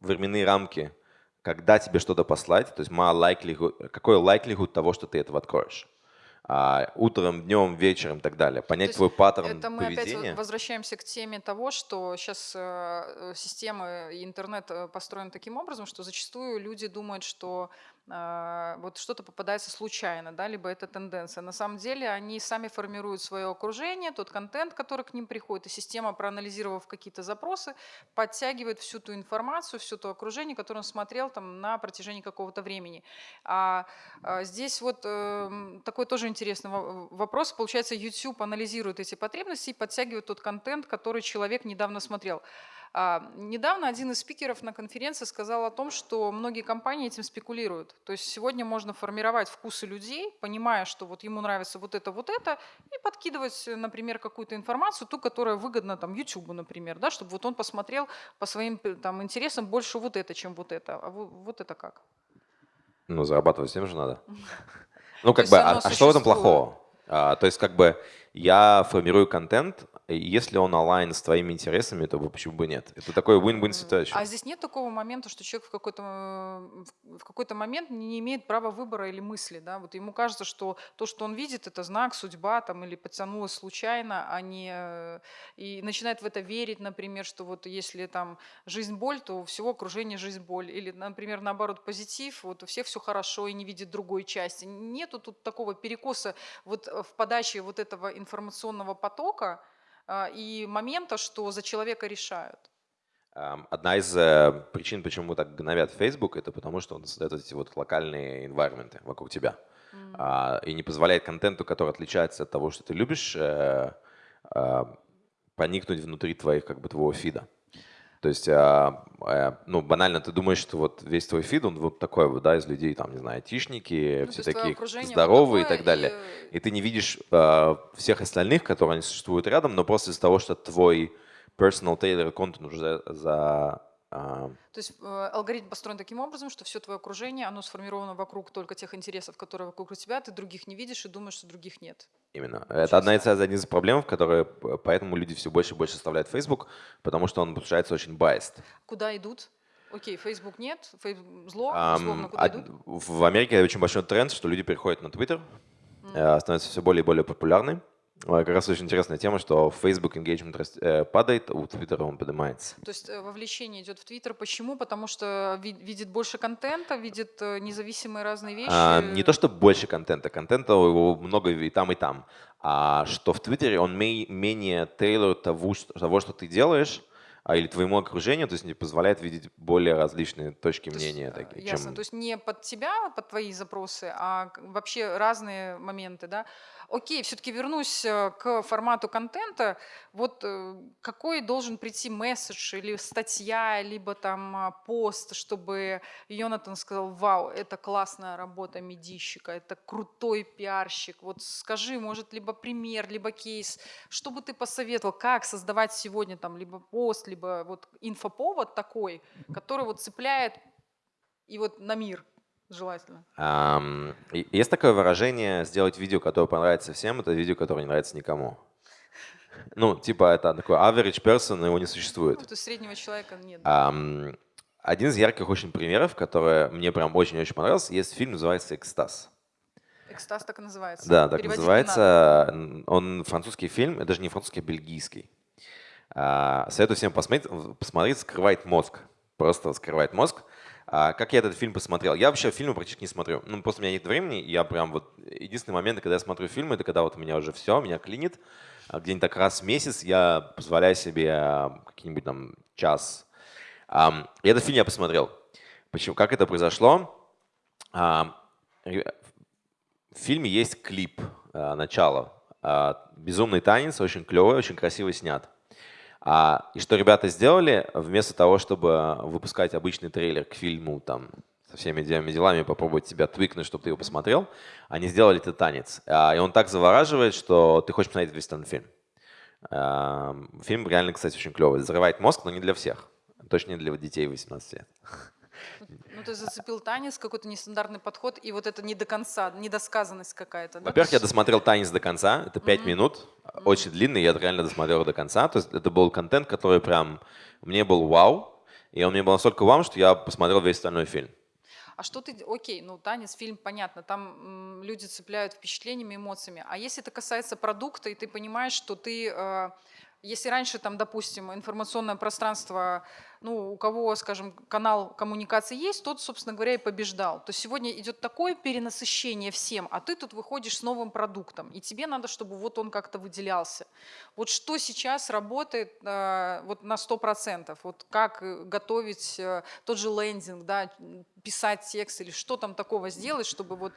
временные рамки, когда тебе что-то послать, то есть likelihood, какой likelihood того, что ты этого откроешь а, утром, днем, вечером и так далее. Понять твой паттерн это мы поведения. опять возвращаемся к теме того, что сейчас э, система и интернет э, построен таким образом, что зачастую люди думают, что вот что-то попадается случайно, да, либо это тенденция. На самом деле они сами формируют свое окружение, тот контент, который к ним приходит, и система, проанализировав какие-то запросы, подтягивает всю ту информацию, все то окружение, которое он смотрел там на протяжении какого-то времени. А, а здесь вот э, такой тоже интересный вопрос. Получается, YouTube анализирует эти потребности и подтягивает тот контент, который человек недавно смотрел. А, недавно один из спикеров на конференции сказал о том, что многие компании этим спекулируют. То есть сегодня можно формировать вкусы людей, понимая, что вот ему нравится вот это, вот это, и подкидывать, например, какую-то информацию, ту, которая выгодна там YouTube, например, да, чтобы вот он посмотрел по своим там, интересам больше вот это, чем вот это. А вот, вот это как? Ну, зарабатывать всем же надо. Ну, как бы, а, а что в этом плохого? А, то есть, как бы, я формирую контент, если он онлайн с твоими интересами, то почему бы нет? Это такой win-win ситуация. А здесь нет такого момента, что человек в какой-то в какой-то момент не имеет права выбора или мысли, да? Вот ему кажется, что то, что он видит, это знак, судьба, там, или подтянулось случайно, а не э, и начинает в это верить, например, что вот если там жизнь боль, то у всего окружения жизнь боль, или, например, наоборот позитив, вот у всех все хорошо и не видит другой части. Нету тут такого перекоса вот в подаче вот этого информационного потока а, и момента, что за человека решают. Одна из э, причин, почему так гнобят Facebook, это потому, что он создает эти вот локальные environment вокруг тебя. Mm. И не позволяет контенту, который отличается от того, что ты любишь, э, а, проникнуть внутри твоих, как бы, твоего фида. То есть, а, а, ну, банально, ты думаешь, что вот весь твой фид, он вот такой вот, да, из людей, там, не знаю, айтишники, ну, все такие здоровые вот и так далее. И... и ты не видишь а, всех остальных, которые существуют рядом, но просто из-за того, что твой personal tailor content уже за, за то есть э, алгоритм построен таким образом, что все твое окружение, оно сформировано вокруг только тех интересов, которые вокруг тебя, ты других не видишь и думаешь, что других нет. Именно. Это одна из, одна из проблем, которые поэтому люди все больше и больше оставляют Facebook, потому что он получается очень biased. Куда идут? Окей, Facebook нет, Facebook зло, условно, куда идут? В Америке очень большой тренд, что люди переходят на Twitter, mm. становятся все более и более популярны. Как раз очень интересная тема, что Facebook engagement э, падает, а у Twitter он поднимается. То есть э, вовлечение идет в Twitter. Почему? Потому что видит больше контента, видит э, независимые разные вещи. А, не то, что больше контента. Контента его много и там, и там. А что в Твиттере он менее тейлор того, что ты делаешь, а, или твоему окружению, то есть не позволяет видеть более различные точки то мнения. Есть, такие, ясно, чем... то есть не под тебя, под твои запросы, а вообще разные моменты, да. Окей, все-таки вернусь э, к формату контента. Вот э, какой должен прийти месседж или статья, либо там а, пост, чтобы Йонатан сказал, вау, это классная работа медийщика, это крутой пиарщик. Вот скажи, может, либо пример, либо кейс, что бы ты посоветовал, как создавать сегодня там либо пост, либо вот инфоповод такой, который вот цепляет и вот на мир – Желательно. Um, есть такое выражение «сделать видео, которое понравится всем, это видео, которое не нравится никому». Ну, типа это такой average person, его не существует. Ну, то среднего человека нет. Um, один из ярких очень примеров, который мне прям очень-очень понравился, есть фильм, называется «Экстаз». «Экстаз» так и называется. Да, так Переводить называется. Он французский фильм, это даже не французский, а бельгийский. Uh, советую всем посмотреть, посмотреть «Скрывает мозг». Просто «Скрывает мозг». А как я этот фильм посмотрел? Я вообще фильмы практически не смотрю. Ну, просто у меня нет времени. Я прям вот... Единственный момент, когда я смотрю фильмы, это когда вот у меня уже все, меня клинит. А где-нибудь так раз в месяц я позволяю себе а, какие-нибудь там час. И этот фильм я посмотрел. Почему? Как это произошло? В фильме есть клип, начало. Безумный танец, очень клевый, очень красиво снят. А, и что ребята сделали, вместо того, чтобы выпускать обычный трейлер к фильму там, со всеми этими делами, попробовать тебя твикнуть, чтобы ты его посмотрел, они сделали этот танец. А, и он так завораживает, что ты хочешь посмотреть весь этот фильм. А, фильм реально, кстати, очень клевый. Взрывает мозг, но не для всех. Точно не для детей 18 лет. Ну, ты зацепил танец, какой-то нестандартный подход, и вот это не до конца, недосказанность какая-то. да? Во-первых, То я досмотрел танец до конца, это 5 Мгм. минут, очень длинный, я реально досмотрел до конца. То есть это был контент, который прям мне был вау, и он мне был настолько вау, что я посмотрел весь остальной фильм. А что ты, окей, ну танец, фильм, понятно, там м, люди цепляют впечатлениями, эмоциями. А если это касается продукта, и ты понимаешь, что ты, э, если раньше там, допустим, информационное пространство, ну у кого, скажем, канал коммуникации есть, тот, собственно говоря, и побеждал. То сегодня идет такое перенасыщение всем, а ты тут выходишь с новым продуктом, и тебе надо, чтобы вот он как-то выделялся. Вот что сейчас работает э, вот на 100%? Вот как э, готовить э, тот же лендинг, да, писать текст или что там такого сделать, чтобы вот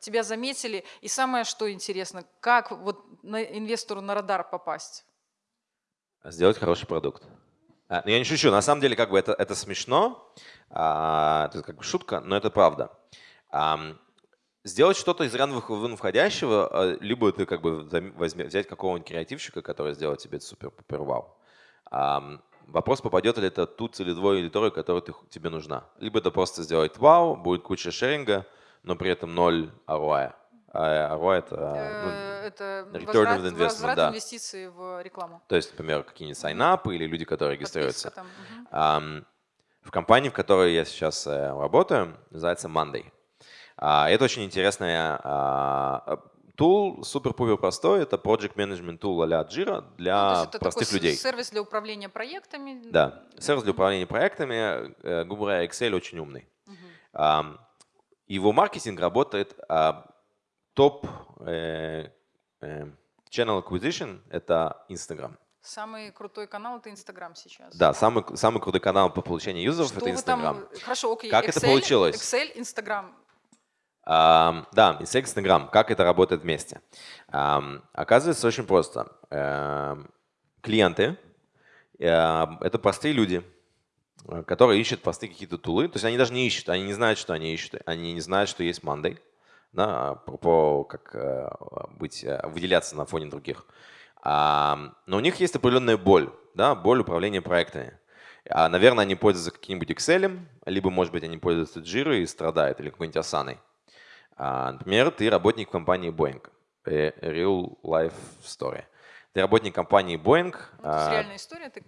тебя заметили. И самое, что интересно, как вот на инвестору на радар попасть? Сделать хороший продукт. А, ну, я не шучу, на самом деле как бы это, это смешно, а, это как бы шутка, но это правда. Сделать что-то из рано вон входящего, а, либо ты как бы возьме- взять какого-нибудь креативщика, который сделает тебе супер-пупер вау. Вопрос, попадет ли это ту целевую аудиторию, которая ты, тебе нужна. Либо это просто сделать вау, будет куча шеринга, но при этом ноль ROI. А ROI это, ну, Э, Это return of investment, да. инвестиций в рекламу. то есть, например, какие-нибудь сайнапы или люди, которые регистрируются. там, В компании, в которой я сейчас э, работаю, называется Monday. А, Это очень интересная а, тул, супер-пупер простой. Это project management tool а-ля Jira Ну, для есть это простых такой людей. сервис для управления проектами. Да, сервис для управления проектами, э, грубо говоря, Excel очень умный. Его маркетинг работает а, топ э, э, channel acquisition – это Instagram. Самый крутой канал это Инстаграм сейчас. Да, самый, самый крутой канал по получению юзеров – Что это Instagram. там? Хорошо, окей. Как это Excel, получилось? Excel, Инстаграм. Ам, да, секс Instagram. Как это работает вместе? Ам, оказывается, очень просто. Эм, клиенты эм, это простые люди, э, которые ищут простые какие-то тулы. То есть они даже не ищут, они не знают, что они ищут. Они не знают, что есть Monday, да, про, про как э, быть, э, выделяться на фоне других. Но у них есть определенная боль, да, боль управления проектами. А, Наверное, они пользуются каким-нибудь Excel, либо, может быть, они пользуются Jira и страдают, или какой-нибудь Asana. А, Например, ты работник компании Boeing. Э, Real life story. Ты работник компании Boeing. Ну, то есть а, реальная история. Ты.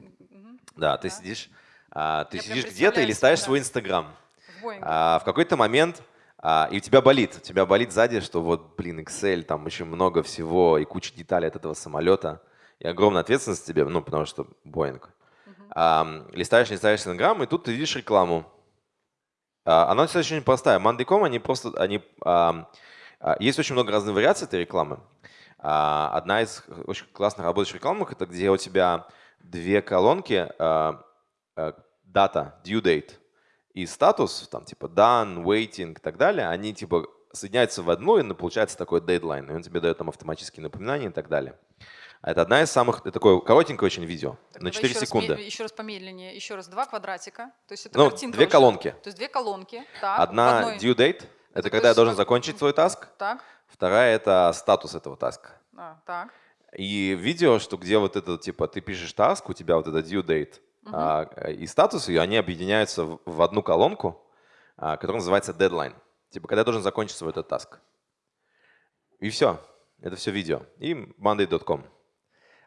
Да, ты Да. сидишь, а, ты Я сидишь где-то и листаешь себе, свой да. Инстаграм. В. А, в какой-то момент а, и у тебя болит, у тебя болит сзади, что вот, блин, Excel, там очень много всего и куча деталей от этого самолета. И огромная ответственность тебе, ну, потому что Boeing. Мгм. Ам, листаешь, листаешь Инстаграм, и тут ты видишь рекламу. А, Она достаточно очень простая. Monday.com, они просто, они, ам, а, есть очень много разных вариаций этой рекламы. А, Одна из очень классных работающих рекламок, это где у тебя две колонки, а, а, дата, due date и статус, там типа done, waiting и так далее, они типа соединяются в одну, и получается такой дедлайн, и он тебе дает там автоматические напоминания и так далее. А Это одна из самых, это такое коротенькое очень видео, Так, на давай 4 еще раз секунды. ме- еще раз помедленнее. Еще раз. Два квадратика. То есть это Ну, картинка две уже. колонки. То есть две колонки. Так, Одна одной- due date, это то когда я должен закончить свой таск. Так, Вторая это статус этого таска. а, так. И видео, что где вот это, типа, ты пишешь таск, у тебя вот это due date а, и статус, и они объединяются в, одну колонку, а, которая называется deadline. Типа, когда я должен закончить свой этот таск. И все. Это все видео. И monday.com.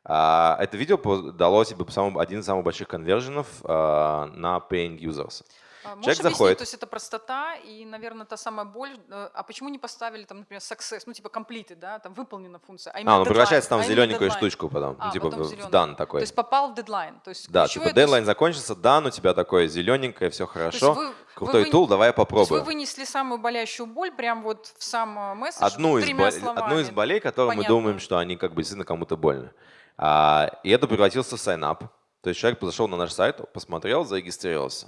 А, это видео дало тебе самым- один из самых больших конверженов на paying users. А Можешь Человек заходит. то есть это простота и, наверное, та самая боль. э, А почему не поставили там, например, success, ну типа completed, да, там выполнена функция, а А, deadline, превращается там а в именно зелененькую штучку потом. А, ну, типа потом в дан такой. То есть попал в дедлайн. То есть Да, типа то есть- дедлайн закончился, дан, у тебя такое зелененькое, все хорошо. вы- вы Крутой вы- тул, давай я То есть вы попробую. вынесли самую болящую боль прям вот в сам э, месседж Одну из, словами. одну из болей, которые мы думаем, что они как бы действительно кому-то больно. А, и это превратился в сайнап. То есть человек зашел на наш сайт, посмотрел, зарегистрировался.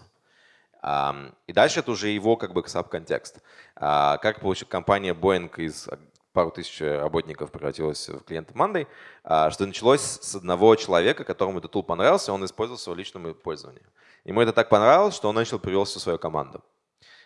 И дальше это уже его как бы саб-контекст. А, как получила компания Boeing из пару тысяч работников превратилась в клиента Monday, а, что началось с одного человека, которому этот тул понравился, он использовал в своем личном пользовании. Ему это так понравилось, что он начал привел всю свою команду.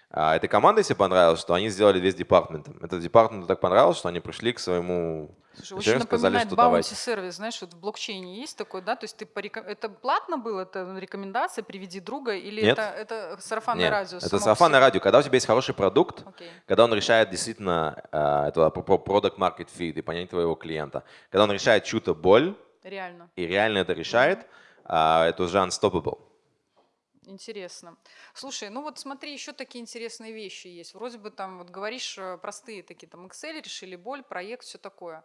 А этой команде себе понравилось, что они сделали весь департамент. Этот департамент так понравилось, что они пришли к своему Слушай, очень сказали, напоминает что баунти сервис, знаешь, вот в блокчейне есть такой, да, то есть ты порека- это платно было, это рекомендация, приведи друга, или Нет. это, это сарафанное Нет, радио? это по сарафанное радио. Когда у тебя есть хороший продукт, Окей. когда он решает действительно, э, это про product market fit и понять твоего клиента, когда он решает чью-то боль Реально. и реально это решает, а, это уже unstoppable. Интересно. Слушай, ну вот смотри, еще такие интересные вещи есть. Вроде бы там, вот говоришь, э, простые такие, там, Excel, решили боль, проект, все такое.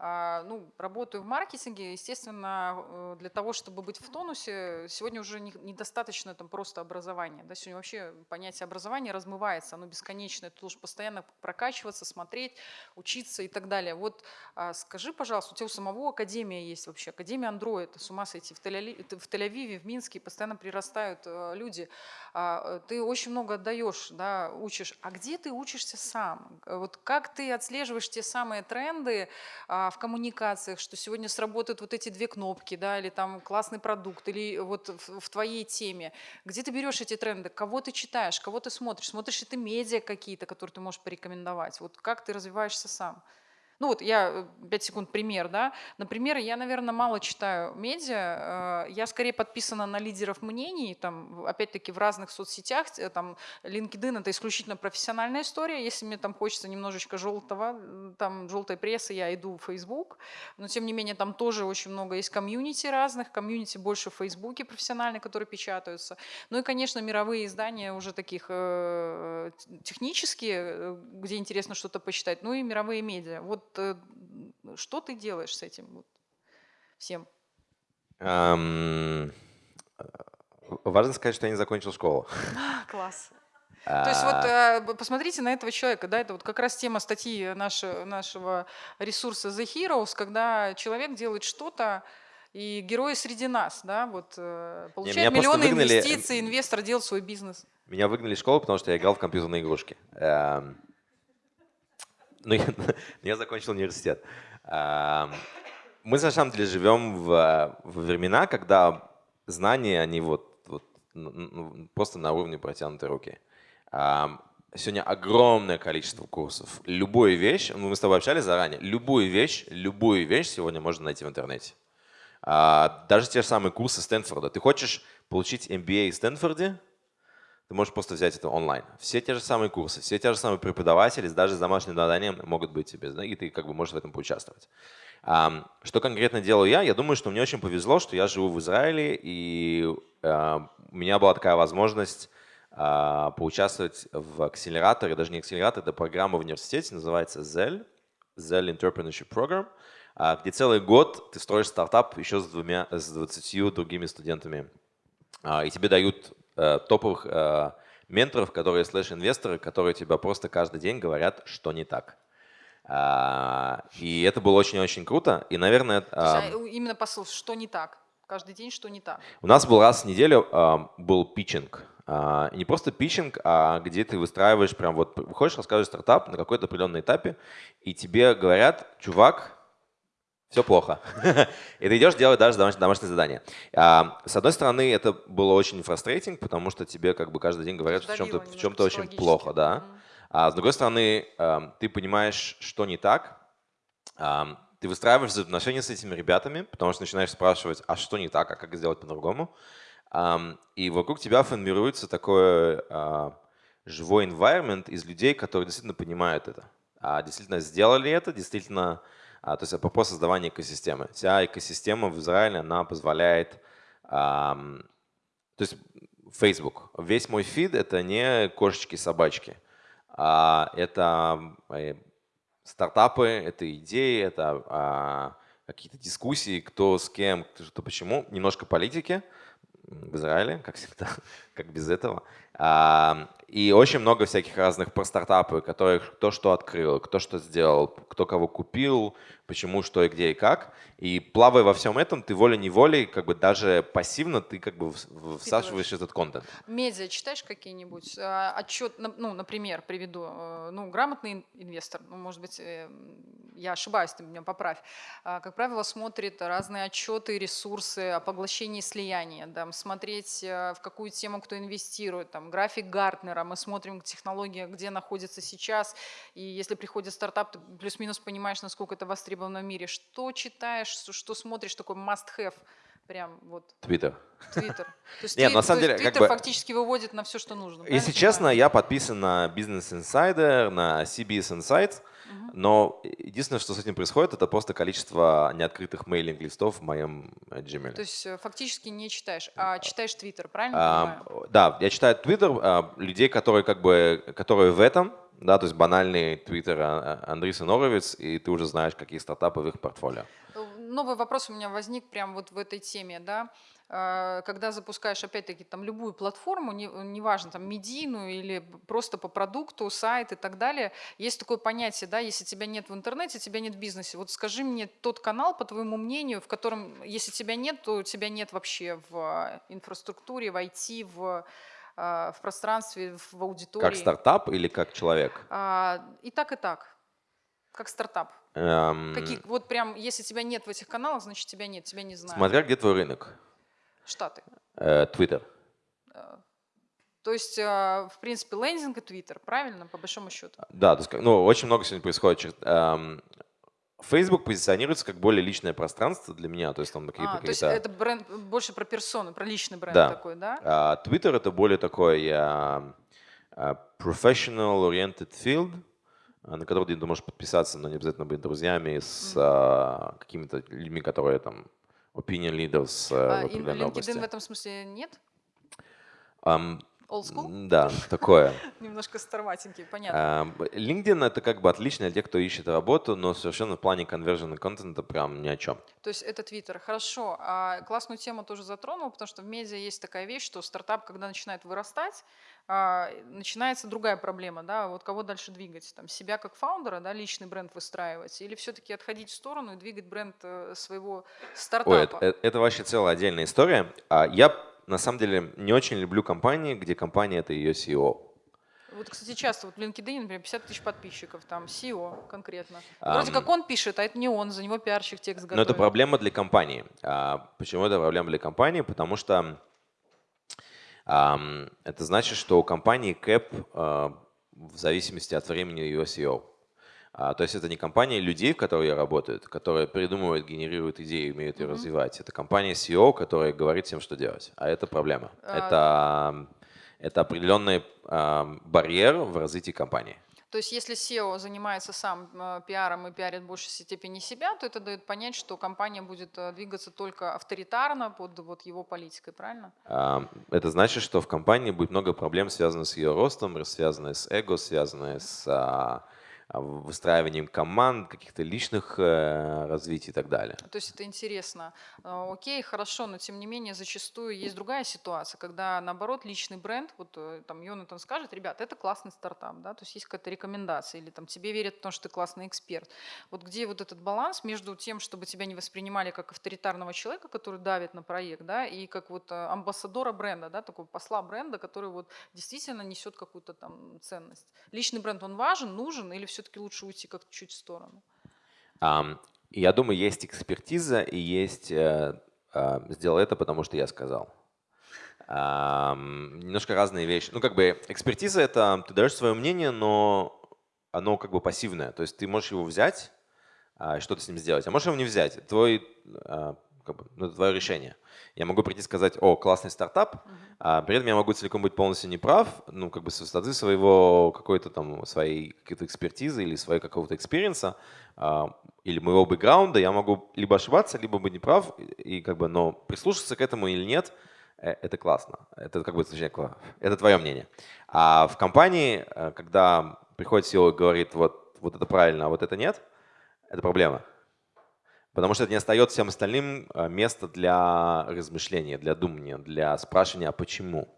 А, ну, работаю в маркетинге, естественно, э, для того, чтобы быть в тонусе, сегодня уже не- недостаточно там просто образования. Да? Сегодня вообще понятие образования размывается, оно бесконечное, ты должен постоянно прокачиваться, смотреть, учиться и так далее. Вот а, скажи, пожалуйста, у тебя у самого академия есть вообще, академия Android, с ума сойти, в Тель-Авиве, в Минске постоянно прирастают э, люди. А, э, Ты очень много отдаешь, да, учишь. А где ты учишься сам? Вот как ты отслеживаешь те самые тренды в коммуникациях, что сегодня сработают вот эти две кнопки, да, или там классный продукт, или вот в, в твоей теме. Где ты берешь эти тренды? Кого ты читаешь? Кого ты смотришь? Смотришь ли ты медиа какие-то, которые ты можешь порекомендовать? Вот как ты развиваешься сам? Ну вот я, 5 секунд, пример, да. Например, я, наверное, мало читаю медиа, э, я скорее подписана на лидеров мнений, там, опять-таки, в разных соцсетях, э, там, LinkedIn – это исключительно профессиональная история, если мне там хочется немножечко желтого, там, желтой прессы, я иду в Facebook, но, тем не менее, там тоже очень много есть комьюнити разных, комьюнити больше в Фейсбуке профессиональные, которые печатаются. Ну и, конечно, мировые издания уже таких э, технические, э, где интересно что-то почитать, ну и мировые медиа. Вот э, что ты делаешь с этим вот всем? Э, Важно сказать, что я не закончил школу. Класс. То есть вот А, э, посмотрите на этого человека, да, это вот как раз тема статьи нашего, нашего ресурса The Heroes, когда человек делает что-то, и герои среди нас, да, вот э, получает меня миллионы выгнали, инвестиций, инвестор делает свой бизнес. Меня выгнали из школы, потому что я играл в компьютерные игрушки. Ну, я, я закончил университет. Мы, на самом деле, живем в, в времена, когда знания, они вот, вот ну, ну, просто на уровне протянутой руки. Сегодня огромное количество курсов. Любую вещь, ну, мы с тобой общались заранее, любую вещь, любую вещь сегодня можно найти в интернете. А, Даже те же самые курсы Стэнфорда. Ты хочешь получить MBA в Стэнфорде, ты можешь просто взять это онлайн. Все те же самые курсы, все те же самые преподаватели, даже с домашним заданием могут быть тебе, и ты как бы можешь в этом поучаствовать. Что конкретно делаю я? Я думаю, что мне очень повезло, что я живу в Израиле, и а, у меня была такая возможность а, поучаствовать в акселераторе, даже не акселератор, это программа в университете, называется ZEL, ZEL Entrepreneurship Program, а, где целый год ты строишь стартап еще с, двумя, с 20 другими студентами и тебе дают топовых э, менторов, которые слэш-инвесторы, которые тебя просто каждый день говорят, что не так. А, И это было очень-очень круто. И, наверное, есть, а, а, именно посыл, что не так? Каждый день что не так? у нас был раз в неделю был питчинг. Не просто питчинг, а где ты выстраиваешь прям вот, выходишь, рассказываешь стартап на какой-то определенной этапе, и тебе говорят, чувак, все плохо. И ты идешь делать даже домаш- домашнее задание. А, С одной стороны, это было очень фрустрейтинг, потому что тебе как бы каждый день говорят, что в чем-то, в очень плохо, да. А с другой стороны, эм, ты понимаешь, что не так, ам, ты выстраиваешь взаимоотношения с этими ребятами, потому что начинаешь спрашивать, а что не так, а как сделать по-другому. И вокруг тебя формируется такой а, живой environment из людей, которые действительно понимают это. А действительно сделали это, действительно, а, то есть это вопрос создавания экосистемы. Вся экосистема в Израиле, она позволяет то есть Facebook. Весь мой фид это не кошечки, собачки, а это э, стартапы, это идеи, это а, какие-то дискуссии, кто с кем, кто что почему, немножко политики в Израиле, как всегда, как без этого. И очень много всяких разных про стартапы, которых кто что открыл, кто что сделал, кто кого купил, почему, что и где и как. И плавая во всем этом, ты волей-неволей, как бы даже пассивно, ты как бы вс- в- всасываешь этот контент. Медиа читаешь какие-нибудь? А, Отчет, ну, например, приведу. э, Ну, грамотный ин- инвестор, ну, может быть, э, я ошибаюсь, ты меня поправь. а, Как правило, смотрит разные отчеты, ресурсы о поглощении и слиянии. Да, смотреть, э, в какую тему кто инвестирует, там, график Гартнера, мы смотрим технология, где находится сейчас, и если приходит стартап, ты плюс-минус понимаешь, насколько это востребовано в мире. Что читаешь, что смотришь, такой must-have – прям вот Твиттер. Твиттер. То есть Нет, на самом деле, как бы- фактически выводит на все, что нужно. Если правильно честно, я подписан на Business Insider, на CBS Insights, но единственное, что с этим происходит, это просто количество неоткрытых мейлинг-листов в моем э, Gmail. То есть э, фактически не читаешь, а читаешь Твиттер, правильно А, понимаю? да, я читаю Твиттер а, людей, которые как бы, которые в этом, да, то есть банальный Твиттер а, а, Андрей Сыноровец, и ты уже знаешь, какие стартапы в их портфолио. Новый вопрос у меня возник прямо вот в этой теме, да. Э, Когда запускаешь, опять-таки, там любую платформу, не- неважно, там медийную или просто по продукту, сайт и так далее, есть такое понятие, да, если тебя нет в интернете, тебя нет в бизнесе. Вот скажи мне тот канал, по твоему мнению, в котором, если тебя нет, то тебя нет вообще в э, инфраструктуре, в IT, в, э, в пространстве, в аудитории. Как стартап или как человек? А, И так, и так. Как стартап. Эм, Какие, вот прям, если тебя нет в этих каналах, значит тебя нет, тебя не знают. Смотря где твой рынок. Штаты. Э, Твиттер. То есть, э, в принципе, лендинг и твиттер, правильно, по большому счету? Да, то есть, ну, очень много сегодня происходит. эм, Facebook позиционируется как более личное пространство для меня, то есть там какие-то А, то есть это бренд больше про персону, про личный бренд Да. такой, да? А Twitter это более такой а, а, professional-oriented field, на который ты можешь подписаться, но не обязательно быть друзьями с а, какими-то людьми, которые там opinion leaders а, А, в определенной области. LinkedIn в этом смысле нет? Ам, Old school? да, такое. Немножко староватенький, понятно. Ам, LinkedIn это как бы отлично для тех, кто ищет работу, но совершенно в плане конвержена контента прям ни о чем. То есть это Твиттер. Хорошо. А классную тему тоже затронул, потому что в медиа есть такая вещь, что стартап, когда начинает вырастать, начинается другая проблема, да, вот кого дальше двигать, там, себя как фаундера, да, личный бренд выстраивать, или все-таки отходить в сторону и двигать бренд э, своего стартапа. Ой, это, э, это вообще целая отдельная история. А я на самом деле не очень люблю компании, где компания это ее CEO. Вот, кстати, часто вот в LinkedIn, например, 50 тысяч подписчиков, там, SEO конкретно. Вроде как он пишет, а это не он, за него пиарщик текст готовит. Но это проблема для компании. А почему это проблема для компании? Потому что это значит, что у компании кэп а, в зависимости от времени ее SEO. А, то есть это не компания людей, в которой работают, которые придумывают, генерируют идеи, умеют ее Мгм. развивать. Это компания SEO, которая говорит всем, что делать. А это проблема. А. Это, это определенный барьер в развитии компании. То есть если SEO занимается сам э, пиаром и пиарит в большей степени себя, то это дает понять, что компания будет э, двигаться только авторитарно под вот его политикой, правильно? Это значит, что в компании будет много проблем, связанных с ее ростом, связанных с эго, связанных с а, выстраиванием команд, каких-то личных э, развитий и так далее. То есть это интересно. Э, Окей, хорошо, но тем не менее зачастую есть другая ситуация, когда наоборот личный бренд, вот э, там Йонатан скажет, ребят, это классный стартап, да, то есть есть какая-то рекомендация, или там тебе верят, потому что ты классный эксперт. Вот где вот этот баланс между тем, чтобы тебя не воспринимали как авторитарного человека, который давит на проект, да, и как вот э, амбассадора бренда, да, такого посла бренда, который вот действительно несет какую-то там ценность. Личный бренд, он важен, нужен, или все-таки лучше уйти как-то чуть в сторону? И Я думаю, есть экспертиза и есть э, э, сделал это, потому что я сказал. Ам, Немножко разные вещи. Ну, как бы экспертиза — это ты даешь свое мнение, но оно как бы пассивное. То есть ты можешь его взять а, и что-то с ним сделать, а можешь его не взять. Твой, а, как бы, ну, это твое решение. Я могу прийти и сказать, о, классный стартап, а при этом я могу целиком быть полностью неправ, ну, как бы с высоты своего какой-то там, своей какой-то экспертизы или своего какого-то experience а, а, или моего бэкграунда, я могу либо ошибаться, либо быть неправ, и, и как бы, но прислушаться к этому или нет, э, это классно. Это как бы, точнее, это твое мнение. А в компании, э, когда приходит CEO и говорит, вот, вот это правильно, а вот это нет, это проблема. Потому что это не остается всем остальным э, место для размышления, для думания, для спрашивания, а почему.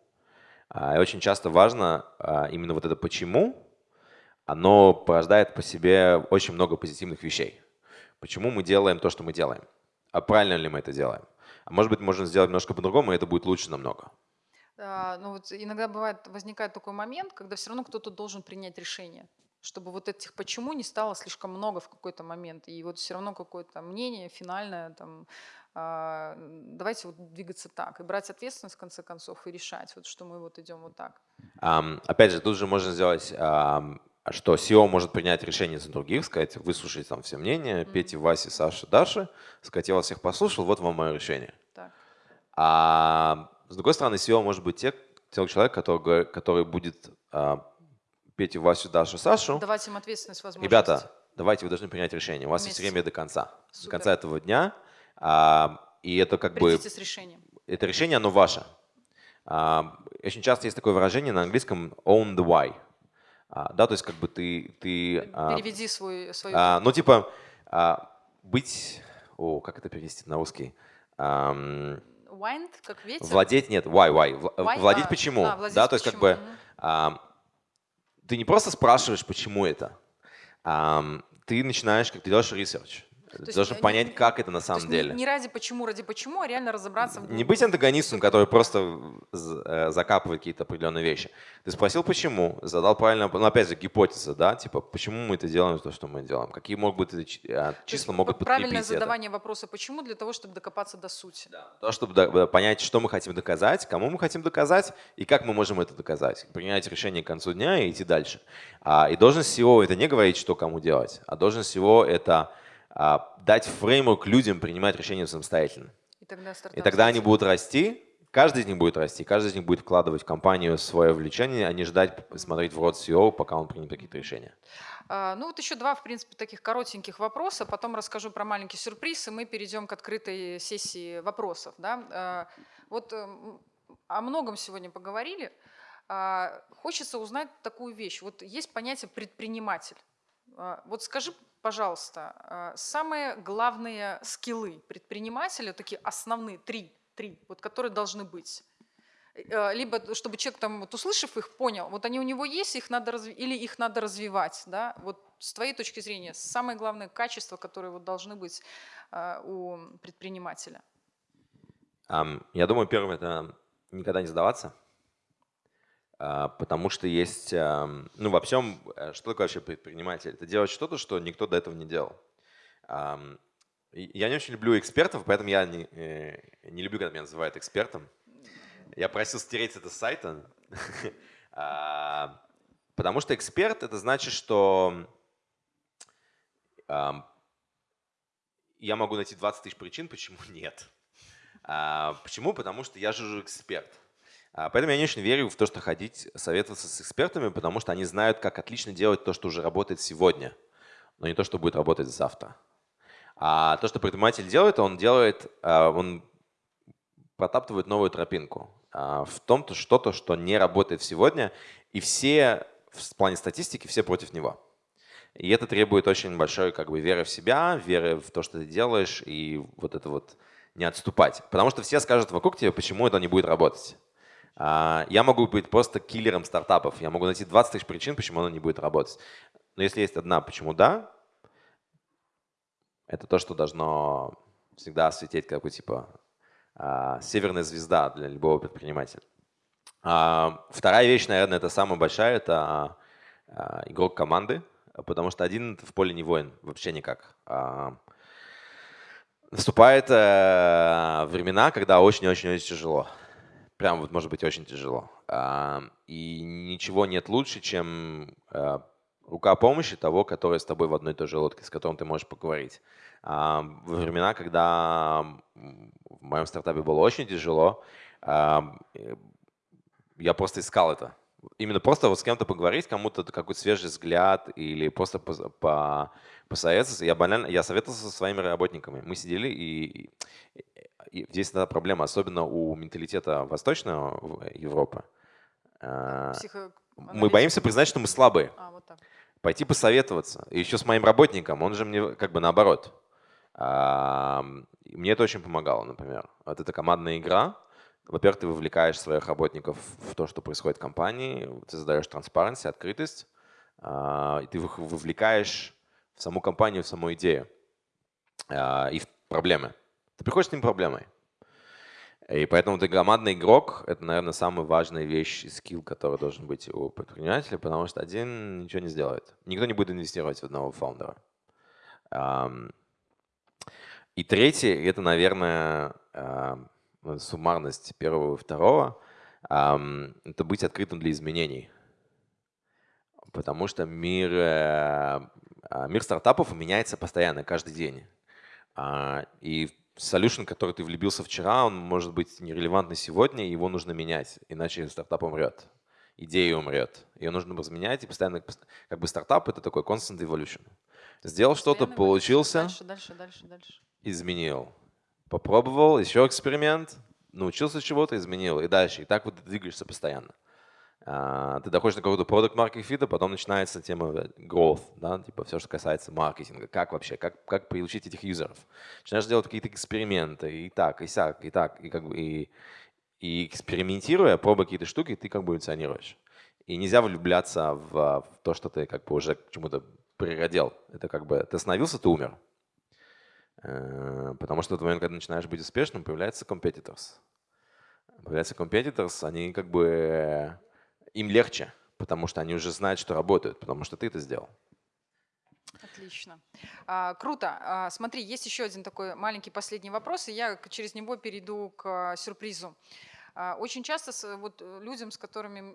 А, И очень часто важно а, именно вот это почему, оно порождает по себе очень много позитивных вещей. Почему мы делаем то, что мы делаем? А правильно ли мы это делаем? А может быть, можно сделать немножко по-другому, и это будет лучше намного. А, Ну вот иногда бывает, возникает такой момент, когда все равно кто-то должен принять решение, чтобы вот этих почему не стало слишком много в какой-то момент, и вот все равно какое-то мнение финальное там а, давайте вот двигаться так и брать ответственность в конце концов и решать, вот, что мы вот идем вот так. Um, опять же, тут же можно сделать, um, что SEO может принять решение за других, сказать, выслушать там все мнения, mm-hmm. Пети, Васи, Саши, Даши, сказать, я вас всех послушал, вот вам мое решение. Так. А с другой стороны, SEO может быть те, те человек, который, который будет а, Петю, Васю, Дашу, Сашу. Давать им ответственность, возможность. Ребята, давайте, вы должны принять решение. У вас Вместе. есть время до конца. Супер. До конца этого дня. А, и это как Придите бы... с решением. Это решение, оно ваше. А, очень часто есть такое выражение на английском own the why. А, да, то есть как бы ты... ты а, Переведи свой, свою... А, ну, типа, а, быть... О, как это перевести на русский? А, Wind, как ветер? Владеть, нет, why, why. why? Владеть а, почему. А, владеть да, то есть как бы... А, ты не просто спрашиваешь, почему это, а ты начинаешь, как ты делаешь research. Должен э, понять, не, как это на самом то деле. Не, не ради почему, ради почему, а реально разобраться в Не быть антагонистом, который просто э, закапывает какие-то определенные вещи. Ты спросил, почему, задал правильно, ну опять же, гипотеза, да, типа, почему мы это делаем, то, что мы делаем, какие могут быть э, числа могут подкрепить Правильное это. задавание вопроса «почему» для того, чтобы докопаться до сути. Да. То, чтобы понять, что мы хотим доказать, кому мы хотим доказать и как мы можем это доказать. Принять решение к концу дня и идти дальше. А, и должность SEO – это не говорить, что кому делать, а должность SEO – это а, дать фреймворк людям принимать решения самостоятельно. И тогда, и тогда они будут расти, каждый из них будет расти, каждый из них будет вкладывать в компанию свое влечение, а не ждать смотреть в рот CEO, пока он примет какие-то решения. А, ну вот еще два, в принципе, таких коротеньких вопроса, потом расскажу про маленький сюрприз, и мы перейдем к открытой сессии вопросов. Да? А, вот эм, о многом сегодня поговорили. Хочется узнать такую вещь. Вот есть понятие предприниматель. Вот скажи, пожалуйста, а, самые главные скиллы предпринимателя, такие основные, три, три, вот, которые должны быть. Э, либо чтобы человек, там, вот, услышав их, понял, вот они у него есть, их надо разви- или их надо развивать. Да? Вот с твоей точки зрения, самые главные качества, которые вот, должны быть у предпринимателя. Um, я думаю, первое – это никогда не сдаваться. А, потому что есть, ну во всем, э, что такое вообще предприниматель? Это делать что-то, что никто до этого не делал. Я не очень люблю экспертов, поэтому я не, э, не люблю, когда меня называют экспертом. Я просил стереть это с сайта, а, потому что эксперт – это значит, что я могу найти 20 тысяч причин, почему нет. А, почему? Потому что я же эксперт. А, поэтому я не очень верю в то, что ходить советоваться с экспертами, потому что они знают, как отлично делать то, что уже работает сегодня, но не то, что будет работать завтра. А то, что предприниматель делает, он делает, а, он протаптывает новую тропинку а, в том-то что-то, что не работает сегодня, и все в плане статистики все против него. И это требует очень большой как бы веры в себя, веры в то, что ты делаешь, и вот это вот не отступать. Потому что все скажут вокруг тебя, почему это не будет работать. А, я могу быть просто киллером стартапов. Я могу найти 20 тысяч причин, почему оно не будет работать. Но если есть одна, почему да, это то, что должно всегда осветить как бы типа а, северная звезда для любого предпринимателя. А, вторая вещь, наверное, это самая большая, это игрок команды, потому что один в поле не воин, вообще никак. Наступают э, времена, когда очень-очень-очень тяжело прям вот может быть очень тяжело. И ничего нет лучше, чем а, рука помощи того, который с тобой в одной и той же лодке, с которым ты можешь поговорить. Во времена, когда в моем стартапе было очень тяжело, я просто искал это. Именно просто вот с кем-то поговорить, кому-то какой-то свежий взгляд или просто по, по, посоветоваться. Я банально, я советовался со своими работниками. Мы сидели и, и здесь эта проблема, особенно у менталитета Восточного Европы. А, мы боимся признать, что мы слабые. А, вот так. Пойти посоветоваться. И еще с моим работником, он же мне как бы наоборот. А, мне это очень помогало, например. Вот эта командная игра. Во-первых, ты вовлекаешь своих работников в то, что происходит в компании, ты задаешь транспаренность, открытость, а, и ты их вовлекаешь в саму компанию, в саму идею и в проблемы. Ты приходишь с ним проблемой. И поэтому ты командный игрок – это, наверное, самая важная вещь и скилл, который должен быть у предпринимателя, потому что один ничего не сделает. Никто не будет инвестировать в одного фаундера. И третье, это, наверное, э, суммарность первого и второго, это быть открытым для изменений. Потому что мир, э, а, мир стартапов меняется постоянно, каждый день. А, и solution, который ты влюбился вчера, он может быть нерелевантный сегодня, его нужно менять, иначе стартап умрет, идея умрет. Ее нужно разменять, и постоянно, как бы стартап — это такой constant evolution. Сделал что-то, получился, дальше, дальше, дальше, дальше. изменил. Попробовал, еще эксперимент, научился чего-то, изменил, и дальше. И так вот ты двигаешься постоянно. А, ты доходишь до какого-то продукт маркет фита, потом начинается тема growth, да, типа все, что касается маркетинга, как вообще, как, как получить этих юзеров. Начинаешь делать какие-то эксперименты, и так, и сяк, и так, и как бы, и, и экспериментируя, пробуя какие-то штуки, ты как бы эволюционируешь. И нельзя влюбляться в, в то, что ты как бы уже к чему-то природил. Это как бы ты остановился, ты умер. Э, потому что в тот момент, когда начинаешь быть успешным, появляются competitors. Появляются competitors, они как бы им легче, потому что они уже знают, что работают, потому что ты это сделал. Отлично. А, круто. А, смотри, есть еще один такой маленький последний вопрос, и я через него перейду к сюрпризу. А, очень часто вот людям, с которыми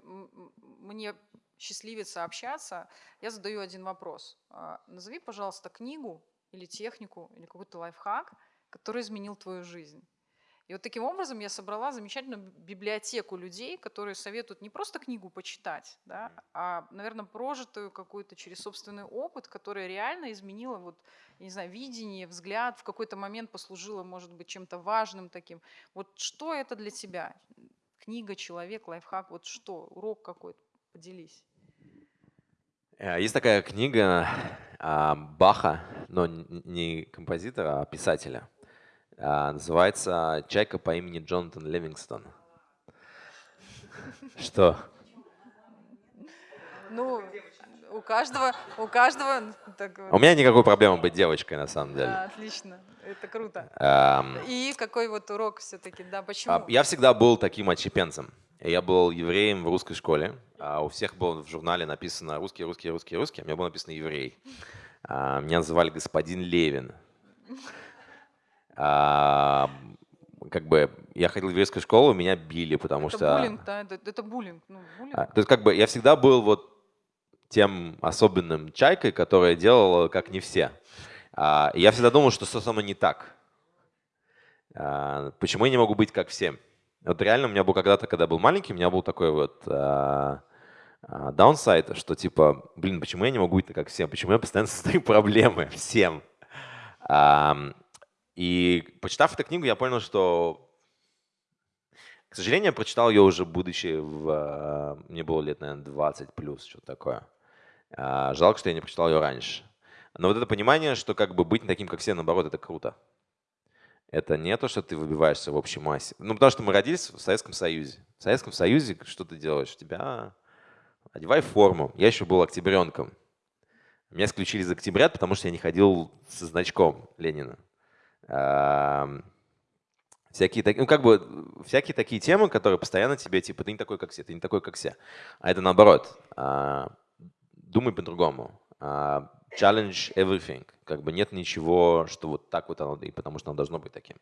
мне счастливится общаться, я задаю один вопрос. А, назови, пожалуйста, книгу или технику, или какой-то лайфхак, который изменил твою жизнь. И вот таким образом я собрала замечательную библиотеку людей, которые советуют не просто книгу почитать, да, а, наверное, прожитую какую-то через собственный опыт, которая реально изменила вот, я не знаю, видение, взгляд, в какой-то момент послужила, может быть, чем-то важным таким. Вот что это для тебя? Книга, человек, лайфхак, вот что? Урок какой-то? Поделись. Э, есть такая книга а, Баха, но не композитора, а писателя – называется «Чайка по имени Джонатан Левингстон». Что? Ну, у каждого, у каждого. Так, у меня никакой проблемы быть девочкой на самом деле. Да, отлично, это круто. Um, И какой вот урок все-таки, да, почему? А, я всегда был таким отщепенцем. Я был евреем в русской школе. А у всех было в журнале написано русский, русский, русский, русский. А у меня было написано еврей. А, меня называли господин Левин. А, как бы я ходил в еврейскую школу, меня били, потому это что... Буллинг, да, это, это буллинг. Ну, буллинг. А, то есть как бы я всегда был вот тем особенным чайкой, которая делала как не все. А, я всегда думал, что что со мной не так. А, почему я не могу быть как все? Вот реально у меня был когда-то, когда был маленький, у меня был такой вот а, а, даунсайд, что типа, блин, почему я не могу быть как все? Почему я постоянно создаю проблемы всем? И почитав эту книгу, я понял, что, к сожалению, я прочитал ее уже будучи в... Э, мне было лет, наверное, 20 плюс, что-то такое. А, жалко, что я не прочитал ее раньше. Но вот это понимание, что как бы быть таким, как все, наоборот, это круто. Это не то, что ты выбиваешься в общей массе. Ну, потому что мы родились в Советском Союзе. В Советском Союзе что ты делаешь? Тебя одевай форму. Я еще был октябренком. Меня исключили из октябрят, потому что я не ходил со значком Ленина всякие, ну, как бы, всякие такие темы, которые постоянно тебе, типа, ты не такой, как все, ты не такой, как все. А это наоборот. А, думай по-другому. А, challenge everything. Как бы нет ничего, что вот так вот оно, и потому что оно должно быть таким.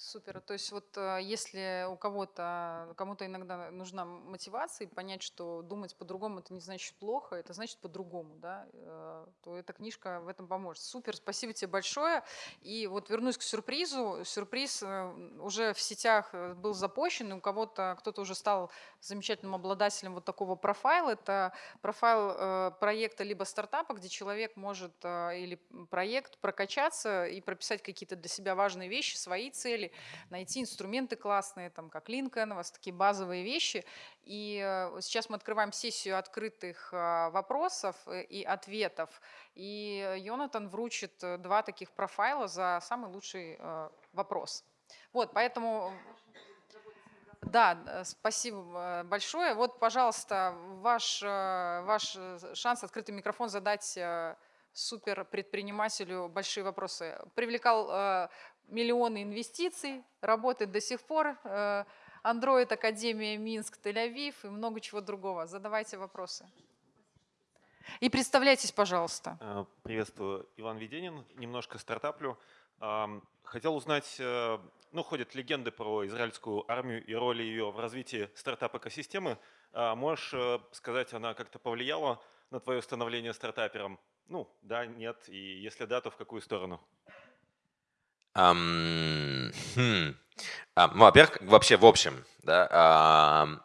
Супер. То есть вот э, если у кого-то, кому-то иногда нужна мотивация, и понять, что думать по-другому это не значит плохо, это значит по-другому, да, э, то эта книжка в этом поможет. Супер, спасибо тебе большое. И вот вернусь к сюрпризу. Сюрприз э, уже в сетях был запущен, и у кого-то, кто-то уже стал замечательным обладателем вот такого профайла. Это профайл проекта либо стартапа, где человек может или проект прокачаться и прописать какие-то для себя важные вещи, свои цели, найти инструменты классные, там, как LinkedIn, у вас такие базовые вещи. И э, сейчас мы открываем сессию открытых э, вопросов э, и ответов. И Йонатан вручит два таких профайла за самый лучший вопрос. Вот, поэтому... Да, спасибо большое. Вот, пожалуйста, ваш, ваш шанс, открытый микрофон задать супер предпринимателю большие вопросы. Привлекал миллионы инвестиций, работает до сих пор. Э, Android Академия Минск, Тель-Авив и много чего другого. Задавайте вопросы. И представляйтесь, пожалуйста. Э, приветствую, Иван Веденин. Немножко стартаплю. Хотел узнать, э, ну, ходят легенды про израильскую армию и роли ее в развитии стартап-экосистемы. А Можешь сказать, она как-то повлияла на твое становление стартапером? Ну, да, нет, и если да, то в какую сторону? Ам, хм. А, ну, во-первых, вообще в общем, да, ам,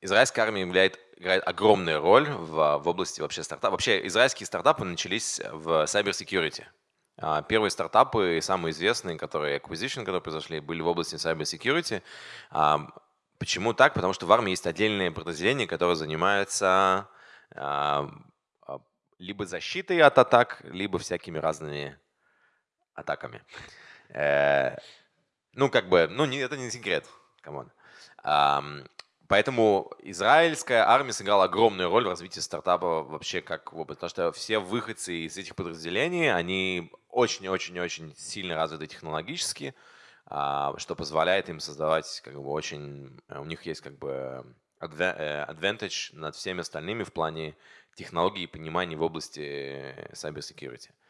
израильская армия являет, играет огромную роль в, в области вообще стартапа. Вообще израильские стартапы начались в cyber security. А, Первые стартапы, самые известные, которые acquisition, которые произошли, были в области cyber security. А, Почему так? Потому что в армии есть отдельные подразделения, которые занимаются а, либо защитой от атак, либо всякими разными атаками. Э, Ну, как бы, ну, это не секрет. Come on. Ам, Поэтому израильская армия сыграла огромную роль в развитии стартапа вообще как потому что все выходцы из этих подразделений, они очень-очень-очень сильно развиты технологически, а, что позволяет им создавать как бы очень, э, у них есть как бы э, advantage над всеми остальными в плане технологий и понимания в области cyber security. А,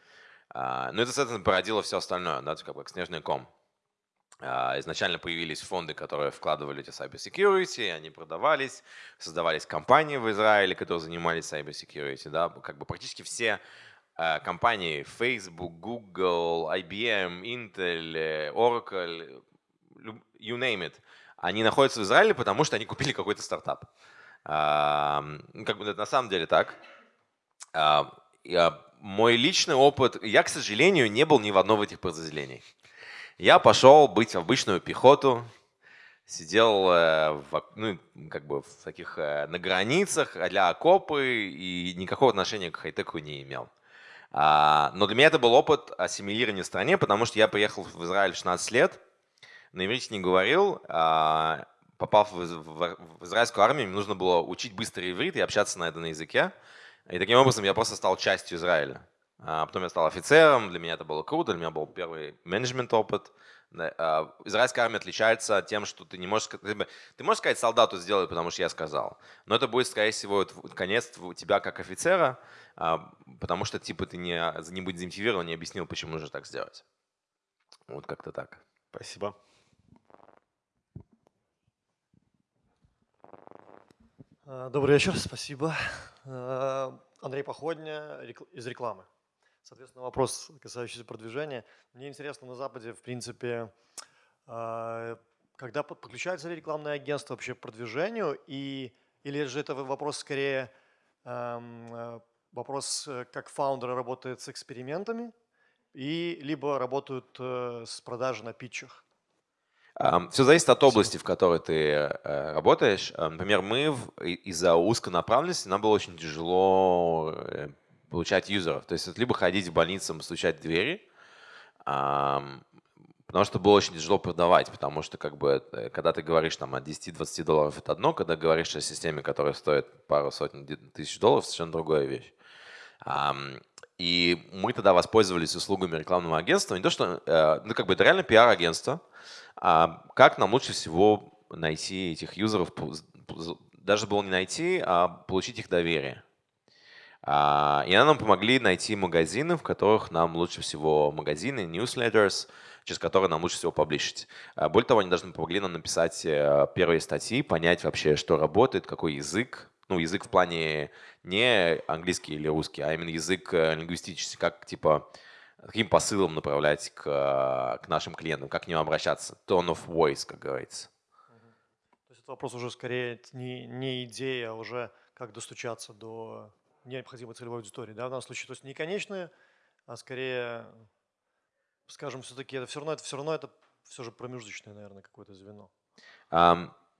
Ну, это, соответственно, породило все остальное, да, как как снежный ком. А, Изначально появились фонды, которые вкладывали эти cyber они продавались, создавались компании в Израиле, которые занимались cyber да, как бы практически все э, компании Facebook, Google, IBM, Intel, Oracle, you name it, они находятся в Израиле, потому что они купили какой-то стартап. А, Как бы это на самом деле так. А, Мой личный опыт, я, к сожалению, не был ни в одном из этих подразделений. Я пошел быть в обычную пехоту, сидел э, в, ну, как бы в таких э, на границах для окопы и никакого отношения к хай-теку не имел. А, Но для меня это был опыт ассимилирования в стране, потому что я приехал в Израиль в 16 лет, на иврите не говорил, а, попав в, из- в- в израильскую армию, мне нужно было учить быстрый иврит и общаться на этом языке. И таким образом я просто стал частью Израиля. А Потом я стал офицером, для меня это было круто, для меня был первый менеджмент опыт. Да, а, Израильская армия отличается тем, что ты не можешь... Ты можешь сказать солдату сделай, потому что я сказал. Но это будет, скорее всего, конец тв- тебя как офицера, а, потому что типа ты не, не будет замотивирован, не объяснил, почему нужно так сделать. Вот как-то так. Спасибо. Добрый вечер, спасибо. А, Андрей Походня из рекламы. Соответственно, вопрос, касающийся продвижения. Мне интересно, на Западе, в принципе, а, когда под- подключается ли рекламное агентство вообще к продвижению, и, или же это вопрос скорее ам, а, вопрос, э, как фаундеры работают с экспериментами, и либо работают э, с продажей на питчах? Все зависит от области, в которой ты э, работаешь. Э, Например, мы из-за узконаправленности нам было очень тяжело э, получать юзеров. То есть либо ходить в больницам, стучать в двери, потому что было очень тяжело продавать, потому что как бы когда ты говоришь там от 10-20 долларов это одно, когда говоришь о системе, которая стоит пару сотен тысяч долларов, совершенно другая вещь. И мы тогда воспользовались услугами рекламного агентства. Не то, что, ну как бы это реально пиар-агентство, а как нам лучше всего найти этих юзеров, даже было не найти, а получить их доверие. А, И они нам помогли найти магазины, в которых нам лучше всего магазины, newsletters, через которые нам лучше всего публишить. А, Более того, они даже помогли нам написать э, первые статьи, понять вообще, что работает, какой язык. Ну, язык в плане не английский или русский, а именно язык э, лингвистический, как типа каким посылом направлять к, э, к нашим клиентам, как к ним обращаться. Tone of voice, как говорится. То есть это вопрос уже скорее не, не идея, а уже как достучаться до необходимой целевой аудитории. Да, в данном случае, то есть не конечные, а скорее, скажем, все-таки это все равно, это все равно это все же промежуточное, наверное, какое-то звено.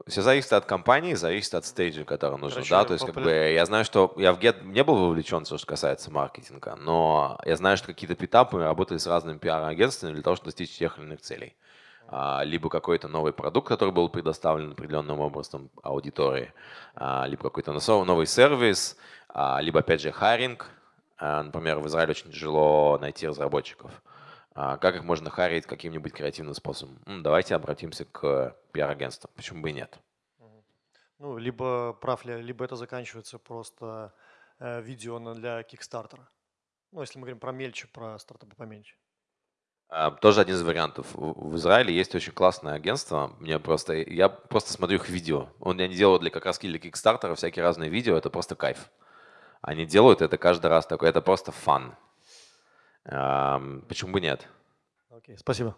Все зависит от компании, зависит от стейджа, который нужно. Короче, да, то есть как бы я знаю, что я в Get не был вовлечен, что касается маркетинга, но я знаю, что какие-то питапы работали с разными пиар-агентствами для того, чтобы достичь тех или иных целей. А, Либо какой-то новый продукт, который был предоставлен определенным образом аудитории, а, либо какой-то новый сервис, а, либо опять же хайринг. А, Например, в Израиле очень тяжело найти разработчиков. А Как их можно харить каким-нибудь креативным способом? Давайте обратимся к пиар-агентству. Почему бы и нет? Ну, либо прав ли, либо это заканчивается просто э, видео для Кикстартера. Ну, если мы говорим про мельче, про стартапы поменьше. А, Тоже один из вариантов. В Израиле есть очень классное агентство. Мне просто, я просто смотрю их видео. Он, они делают для как раз для Kickstarter всякие разные видео. Это просто кайф. Они делают это каждый раз такое. Это просто фан. Почему бы нет? Окей, спасибо.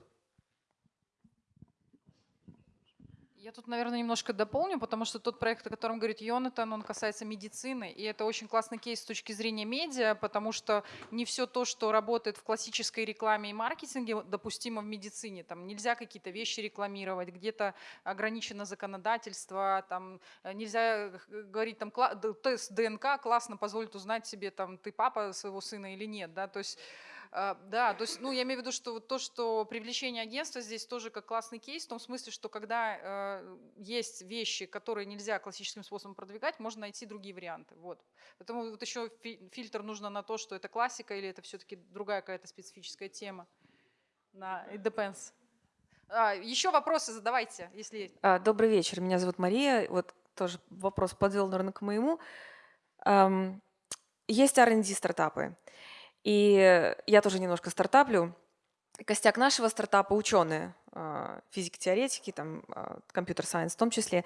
Я тут, наверное, немножко дополню, потому что тот проект, о котором говорит Йонатан, он касается медицины, и это очень классный кейс с точки зрения медиа, потому что не все то, что работает в классической рекламе и маркетинге, допустимо в медицине. Там нельзя какие-то вещи рекламировать, где-то ограничено законодательство, там э, нельзя г- говорить, там тест ДНК классно позволит узнать себе, там ты папа своего сына или нет, да, то есть Да, то есть, ну, я имею в виду, что вот то, что привлечение агентства здесь тоже как классный кейс, в том смысле, что когда э, есть вещи, которые нельзя классическим способом продвигать, можно найти другие варианты. Вот. Поэтому вот еще фи- фильтр нужно на то, что это классика или это все-таки другая какая-то специфическая тема. На it depends. А, еще вопросы задавайте, если. А, Добрый вечер, меня зовут Мария. Вот тоже вопрос подвел, наверное, к моему. Ам, Есть R&D стартапы, и я тоже немножко стартаплю. Костяк нашего стартапа – ученые, а, физики-теоретики, там, а, компьютер-сайенс в том числе.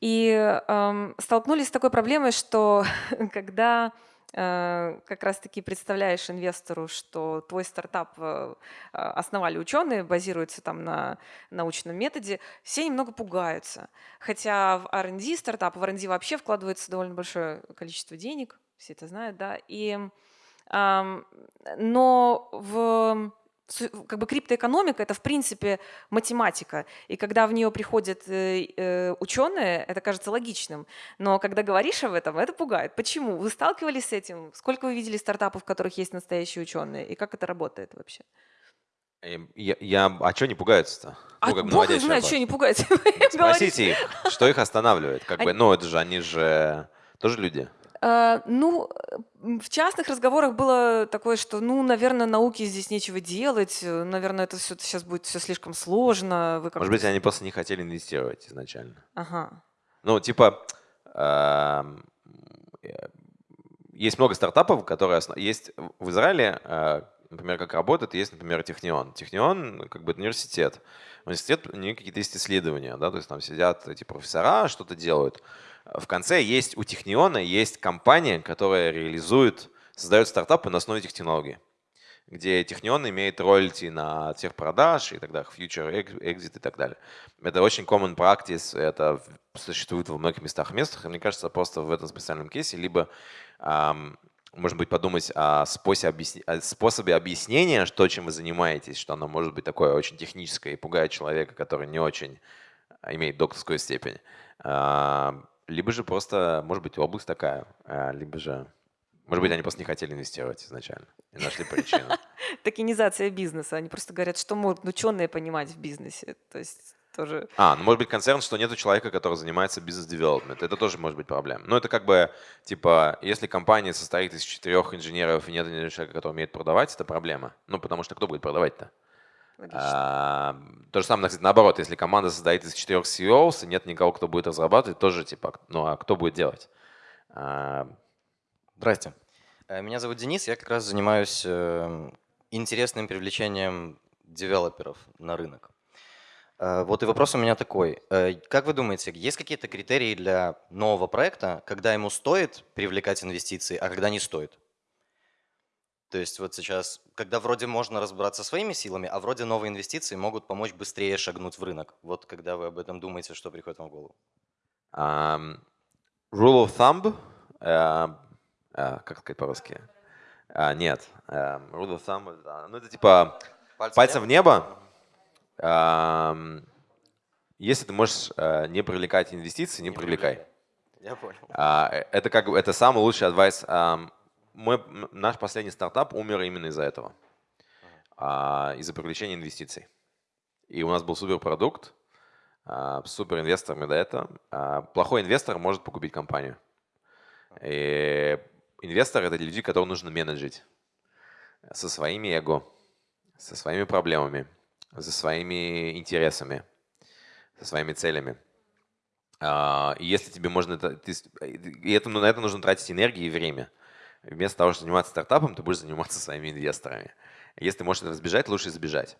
И ам, столкнулись с такой проблемой, что когда э, как раз-таки представляешь инвестору, что твой стартап э, основали ученые, базируется там на научном методе, все немного пугаются. Хотя в R&D стартап, в R&D вообще вкладывается довольно большое количество денег, все это знают, да, и, но в как бы криптоэкономика это в принципе математика, и когда в нее приходят э, э, ученые, это кажется логичным, но когда говоришь об этом, это пугает. Почему? Вы сталкивались с этим? Сколько вы видели стартапов, в которых есть настоящие ученые, и как это работает вообще? Эм, Я, я- а что не пугаются-то? А Ну, как бы бог знает, вопрос. что они пугаются. Спросите их, что их останавливает. Как бы, Они- ну, это же они же тоже люди. А, Ну, в частных разговорах было такое, что, ну, наверное, науке здесь нечего делать, э, наверное, это все сейчас будет все слишком сложно. Вы Может быть, они просто не хотели инвестировать изначально. Ага. Ну, типа, эм, э, есть много стартапов, которые есть в Израиле, э, например, как работает, есть, например, Технион. Технион, как бы, это университет. Университет, у них какие-то есть исследования, да, то есть там сидят эти профессора, что-то делают. В конце есть, у Техниона есть компания, которая реализует, создает стартапы на основе этих технологий где Технион имеет роялти на тех продаж и так далее, future ex- exit и так далее. Это очень common practice, это существует во многих местах местах, мне кажется, просто в этом специальном кейсе либо, ам, может быть, подумать о способе, объясни- о способе объяснения, что чем вы занимаетесь, что оно может быть такое очень техническое и пугает человека, который не очень а, имеет докторскую степень. Либо же просто, может быть, область такая, а, либо же, может быть, они просто не хотели инвестировать изначально и нашли причину. Токенизация бизнеса. Они просто говорят, что могут ученые понимать в бизнесе. То есть тоже... А, ну может быть концерн, что нету человека, который занимается бизнес-девелопмент. Это тоже может быть проблема. Но это как бы, типа, если компания состоит из четырех инженеров и нет человека, который умеет продавать, это проблема. Ну потому что кто будет продавать-то? А, то же самое, кстати, наоборот. Если команда состоит из четырех CEOs и нет никого, кто будет разрабатывать, тоже типа, ну а кто будет делать? А, Здрасте. Э, Меня зовут Денис, я как раз занимаюсь э, интересным привлечением девелоперов на рынок. Э, Вот и вопрос у меня такой. Как вы думаете, есть какие-то критерии для нового проекта, когда ему стоит привлекать инвестиции, а когда не стоит? То есть вот сейчас, когда вроде можно разбираться своими силами, а вроде новые инвестиции могут помочь быстрее шагнуть в рынок. Вот когда вы об этом думаете, что приходит вам в голову? ам, rule of thumb, а, а, как сказать по-русски? А, нет, ам, rule of thumb, это, ну это типа Пальцем в небо. Ам, Если ты можешь э, не привлекать инвестиции, не привлекай. Я понял. Э, Это как это самый лучший адвайс. Мой, м, наш последний стартап умер именно из-за этого, А, из-за привлечения инвестиций. И у нас был супер продукт, а, с супер инвесторами до этого. А, Плохой инвестор может погубить компанию. И инвестор это люди, которых нужно менеджить со своими эго, со своими проблемами, со своими интересами, со своими целями. А, И если тебе можно и это, на это нужно тратить энергию и время. Вместо того, чтобы заниматься стартапом, ты будешь заниматься своими инвесторами. Если ты можешь этого избежать, лучше избежать.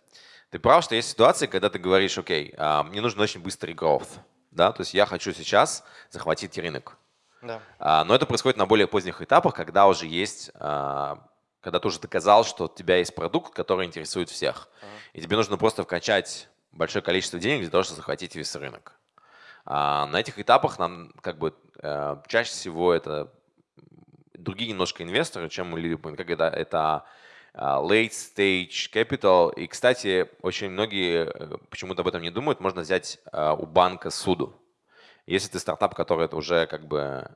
Ты прав, что есть ситуации, когда ты говоришь, окей, а, мне нужен очень быстрый growth. Да? То есть я хочу сейчас захватить рынок. Да. А, но это происходит на более поздних этапах, когда уже есть, а, когда ты уже доказал, что у тебя есть продукт, который интересует всех. Uh-huh. И тебе нужно просто вкачать большое количество денег для того, чтобы захватить весь рынок. А на этих этапах нам как бы э, чаще всего это другие немножко инвесторы, чем мы любим, как это, это late stage capital. И, кстати, очень многие э, почему-то об этом не думают. Можно взять у банка суду. Если ты стартап, который это уже как бы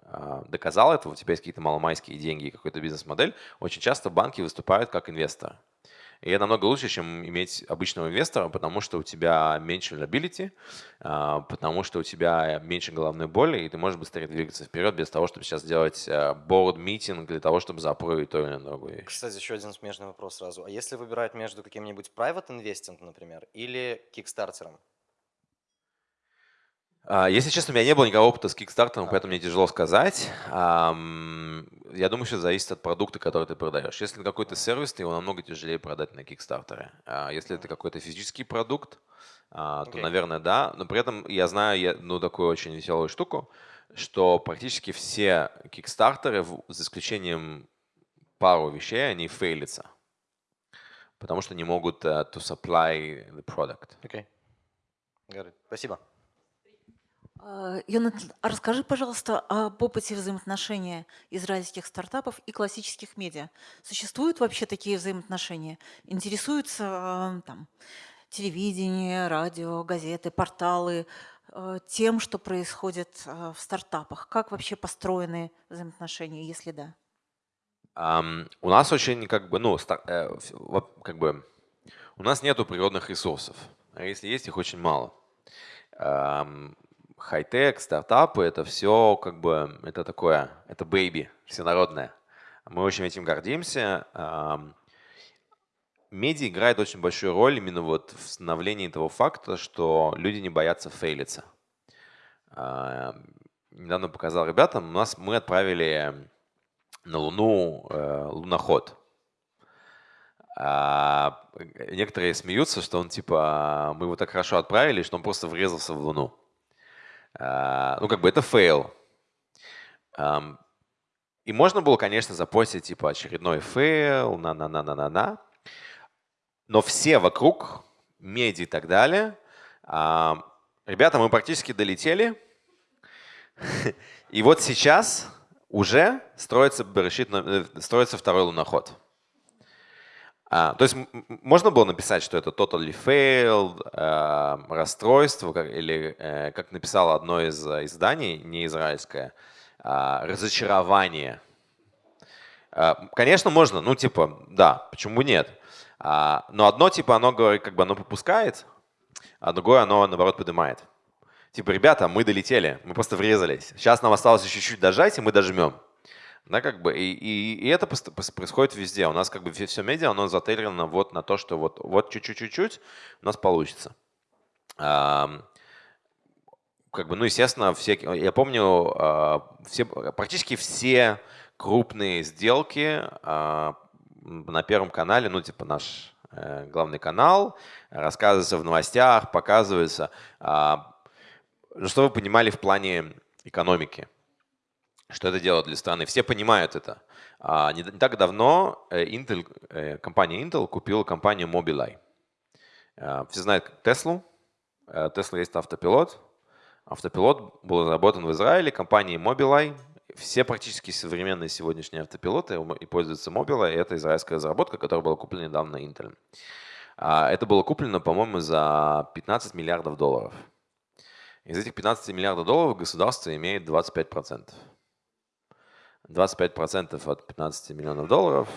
доказал это, у тебя есть какие-то маломайские деньги и какой-то бизнес-модель, очень часто банки выступают как инвесторы. И это намного лучше, чем иметь обычного инвестора, потому что у тебя меньше а, потому что у тебя меньше головной боли, и ты можешь быстрее двигаться вперед без того, чтобы сейчас делать board meeting для того, чтобы запровить то или вещь. Кстати, еще один смежный вопрос сразу. А если выбирать между каким-нибудь private investing, например, или кикстартером? А, если честно, у меня не было никакого опыта с Kickstarter, поэтому мне тяжело сказать. Я думаю, что это зависит от продукта, который ты продаешь. Если это какой-то сервис, то его намного тяжелее продать на Kickstarter. А если это какой-то физический продукт, а, то, okay. наверное, да. Но при этом я знаю ну, такую очень веселую штуку, что практически все Kickstarter, за исключением пару вещей, они фейлятся. Потому что не могут uh, to supply the product. Окей. Okay. Спасибо. Йонатан, а расскажи, пожалуйста, об опыте взаимоотношения израильских стартапов и классических медиа. Существуют вообще такие взаимоотношения? Интересуются там, телевидение, радио, газеты, порталы тем, что происходит в стартапах? Как вообще построены взаимоотношения, если да? Um, у нас очень как бы, ну, стар, э, как бы, у нас нету природных ресурсов. А если есть, их очень мало. Um, хай-тек, стартапы, это все как бы, это такое, это baby, всенародное. Мы очень этим гордимся. Медиа играет очень большую роль именно вот в становлении того факта, что люди не боятся фейлиться. Недавно показал ребятам, у нас мы отправили на Луну э, луноход. А некоторые смеются, что он типа, мы его так хорошо отправили, что он просто врезался в Луну. А, ну, как бы это фейл. И можно было, конечно, запостить типа очередной фейл, на-на-на-на-на-на. Но все вокруг, медиа и так далее, ребята, мы практически долетели. И вот сейчас уже строится, э, строится второй луноход. А, то есть можно было написать, что это totally failed, э, расстройство, как, или э, как написало одно из э, изданий, не израильское, э, разочарование. Э, конечно, можно, ну типа, да, почему нет? А, но одно типа оно говорит, как бы оно попускает, а другое оно наоборот поднимает. Типа, ребята, мы долетели, мы просто врезались. Сейчас нам осталось еще чуть-чуть дожать, и мы дожмем. Да, как бы, и, и, и это происходит везде. У нас как бы все медиа, оно затейлено вот на то, что вот, вот чуть-чуть-чуть у нас получится. А, как бы, ну, естественно, все, я помню, а, все, практически все крупные сделки а, на Первом канале, ну, типа наш э, главный канал, рассказывается в новостях, показывается. А, что вы понимали в плане экономики? Что это делает для страны. Все понимают это. А, не, так давно э, Intel, э, компания Intel купила компанию Mobileye. А, все знают Tesla. Tesla есть автопилот. Автопилот был разработан в Израиле компанией Mobileye. Все практически современные сегодняшние автопилоты и пользуются Mobileye. Это израильская разработка, которая была куплена недавно Intel. А, это было куплено, по-моему, за 15 миллиардов долларов. Из этих 15 миллиардов долларов государство имеет 25%. 25% от 15 миллионов долларов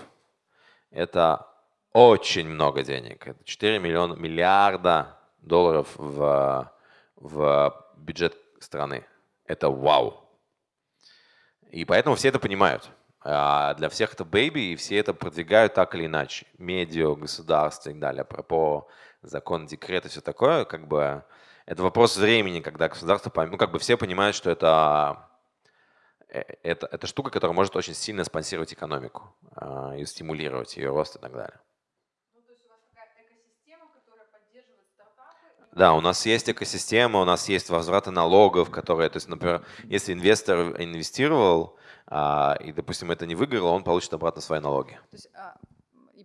– это очень много денег. Это 4 миллиона, миллиарда долларов в, в бюджет страны. Это вау. И поэтому все это понимают. А для всех это baby, и все это продвигают так или иначе. Медиа, государство и так далее. Про закон, декрет и все такое, как бы это вопрос времени, когда государство, ну как бы все понимают, что это Э, это, это штука, которая может очень сильно спонсировать экономику э, и стимулировать ее рост и так далее. Да, у нас есть экосистема, у нас есть возвраты налогов, которые, то есть, например, если инвестор инвестировал, а, и, допустим, это не выиграло, он получит обратно свои налоги. То есть, а,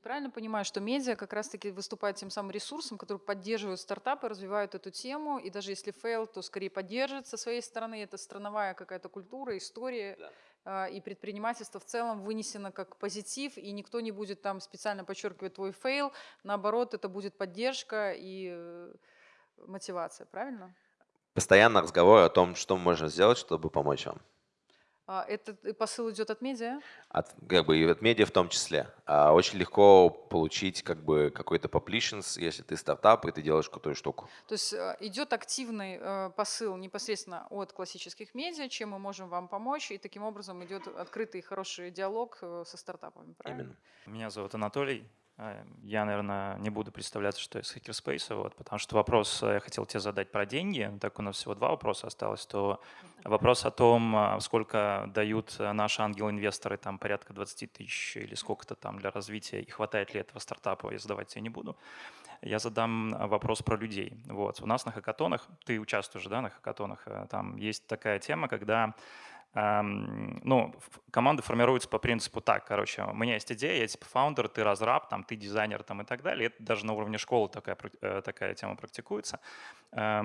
правильно понимаю, что медиа как раз-таки выступает тем самым ресурсом, который поддерживает стартапы, развивают эту тему, и даже если fail, то скорее поддержит со своей стороны. Это страновая какая-то культура, история, да. и предпринимательство в целом вынесено как позитив, и никто не будет там специально подчеркивать твой fail. Наоборот, это будет поддержка и э, мотивация, правильно? Постоянно разговор о том, что можно сделать, чтобы помочь вам. А, этот посыл идет от медиа? От, как бы и от медиа в том числе. А очень легко получить как бы какой-то publishings, если ты стартап и ты делаешь крутую штуку. То есть э, идет активный э, посыл непосредственно от классических медиа, чем мы можем вам помочь, и таким образом идет открытый хороший диалог э, со стартапами. Правильно? Именно. Меня зовут Анатолий. Я, наверное, не буду представляться, что из Hackerspace, вот, потому что вопрос я хотел тебе задать про деньги. Так у нас всего два вопроса осталось. То вопрос о том, а, сколько дают наши ангел-инвесторы, там порядка 20 тысяч или сколько-то там для развития, и хватает ли этого стартапа, я задавать я не буду. Я задам вопрос про людей. Вот. У нас на хакатонах, ты участвуешь да, на хакатонах, э, там есть такая тема, когда ну, команды формируются по принципу так, короче, у меня есть идея, я типа фаундер, ты разраб, там, ты дизайнер там, и так далее. Это даже на уровне школы такая, э, такая тема практикуется. Э,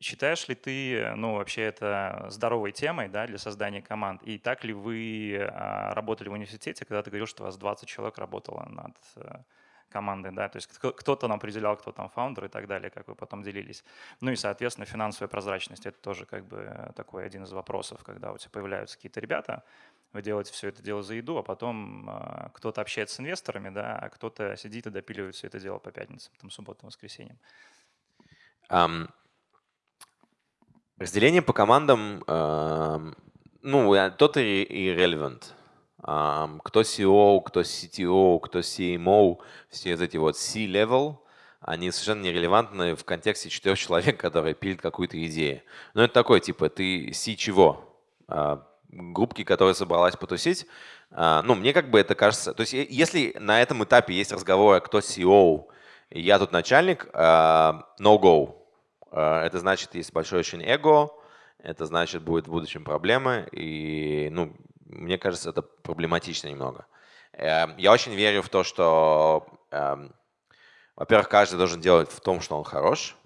считаешь ли ты, ну, вообще это здоровой темой да, для создания команд? И так ли вы а, работали в университете, когда ты говорил, что у вас 20 человек работало над э, команды, да, то есть кто-то нам определял, кто там фаундер и так далее, как вы потом делились. Ну и, соответственно, финансовая прозрачность – это тоже как бы такой один из вопросов, когда у тебя появляются какие-то ребята, вы делаете все это дело за еду, а потом э, кто-то общается с инвесторами, да, а кто-то сидит и допиливает все это дело по пятницам, там, субботам, воскресеньям. Um, разделение по командам, uh, ну, тот и, и кто CEO, кто CTO, кто CMO, все эти вот C-level, они совершенно нерелевантны в контексте четырех человек, которые пилят какую-то идею. Но это такой, типа, ты C чего? А, группки, которая собралась потусить. А, ну, мне как бы это кажется... То есть если на этом этапе есть разговор, кто CEO, я тут начальник, а, no go. Это значит, есть большое очень эго, это значит, будет в будущем проблемы, и ну, мне кажется, это проблематично немного. Эм, я очень верю в то, что, эм, во-первых, каждый должен делать в том, что он хорош,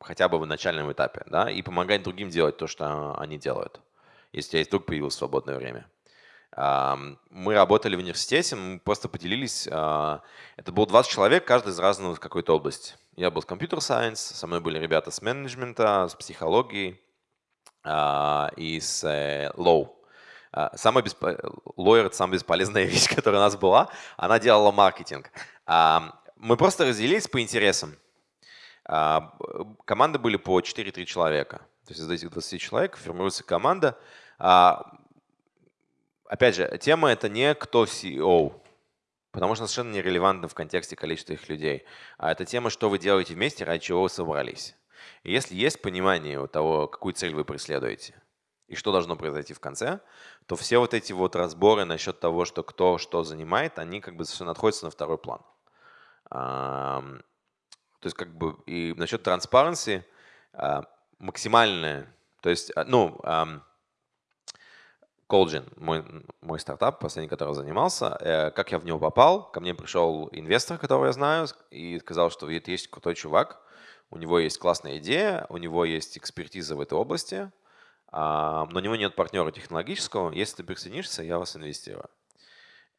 хотя бы в начальном этапе, да, и помогать другим делать то, что они делают, если у тебя вдруг появилось свободное время. Эм, мы работали в университете, мы просто поделились. Э, это было 20 человек, каждый из разного какой-то области. Я был с computer science, со мной были ребята с менеджмента, с психологии э, и с law. А, самая бесп... Lawyer — это самая бесполезная вещь, которая у нас была. Она делала маркетинг. А, мы просто разделились по интересам. А, команды были по 4-3 человека. То есть из этих 20 человек формируется команда. Опять же, тема — это не кто CEO, потому что совершенно нерелевантно в контексте количества их людей. А это тема, что вы делаете вместе, ради чего вы собрались. И если есть понимание того, какую цель вы преследуете — и что должно произойти в конце, то все вот эти вот разборы насчет того, что кто что занимает, они как бы совершенно отходят на второй план. То есть как бы и насчет транспаренции максимальная, то есть, а, ну, Colgin, мой, мой стартап, последний, который занимался, э, как я в него попал, ко мне пришел инвестор, которого я знаю, и сказал, что есть крутой чувак, у него есть классная идея, у него есть экспертиза в этой области, а, но у него нет партнера технологического. Если ты присоединишься, я вас инвестирую.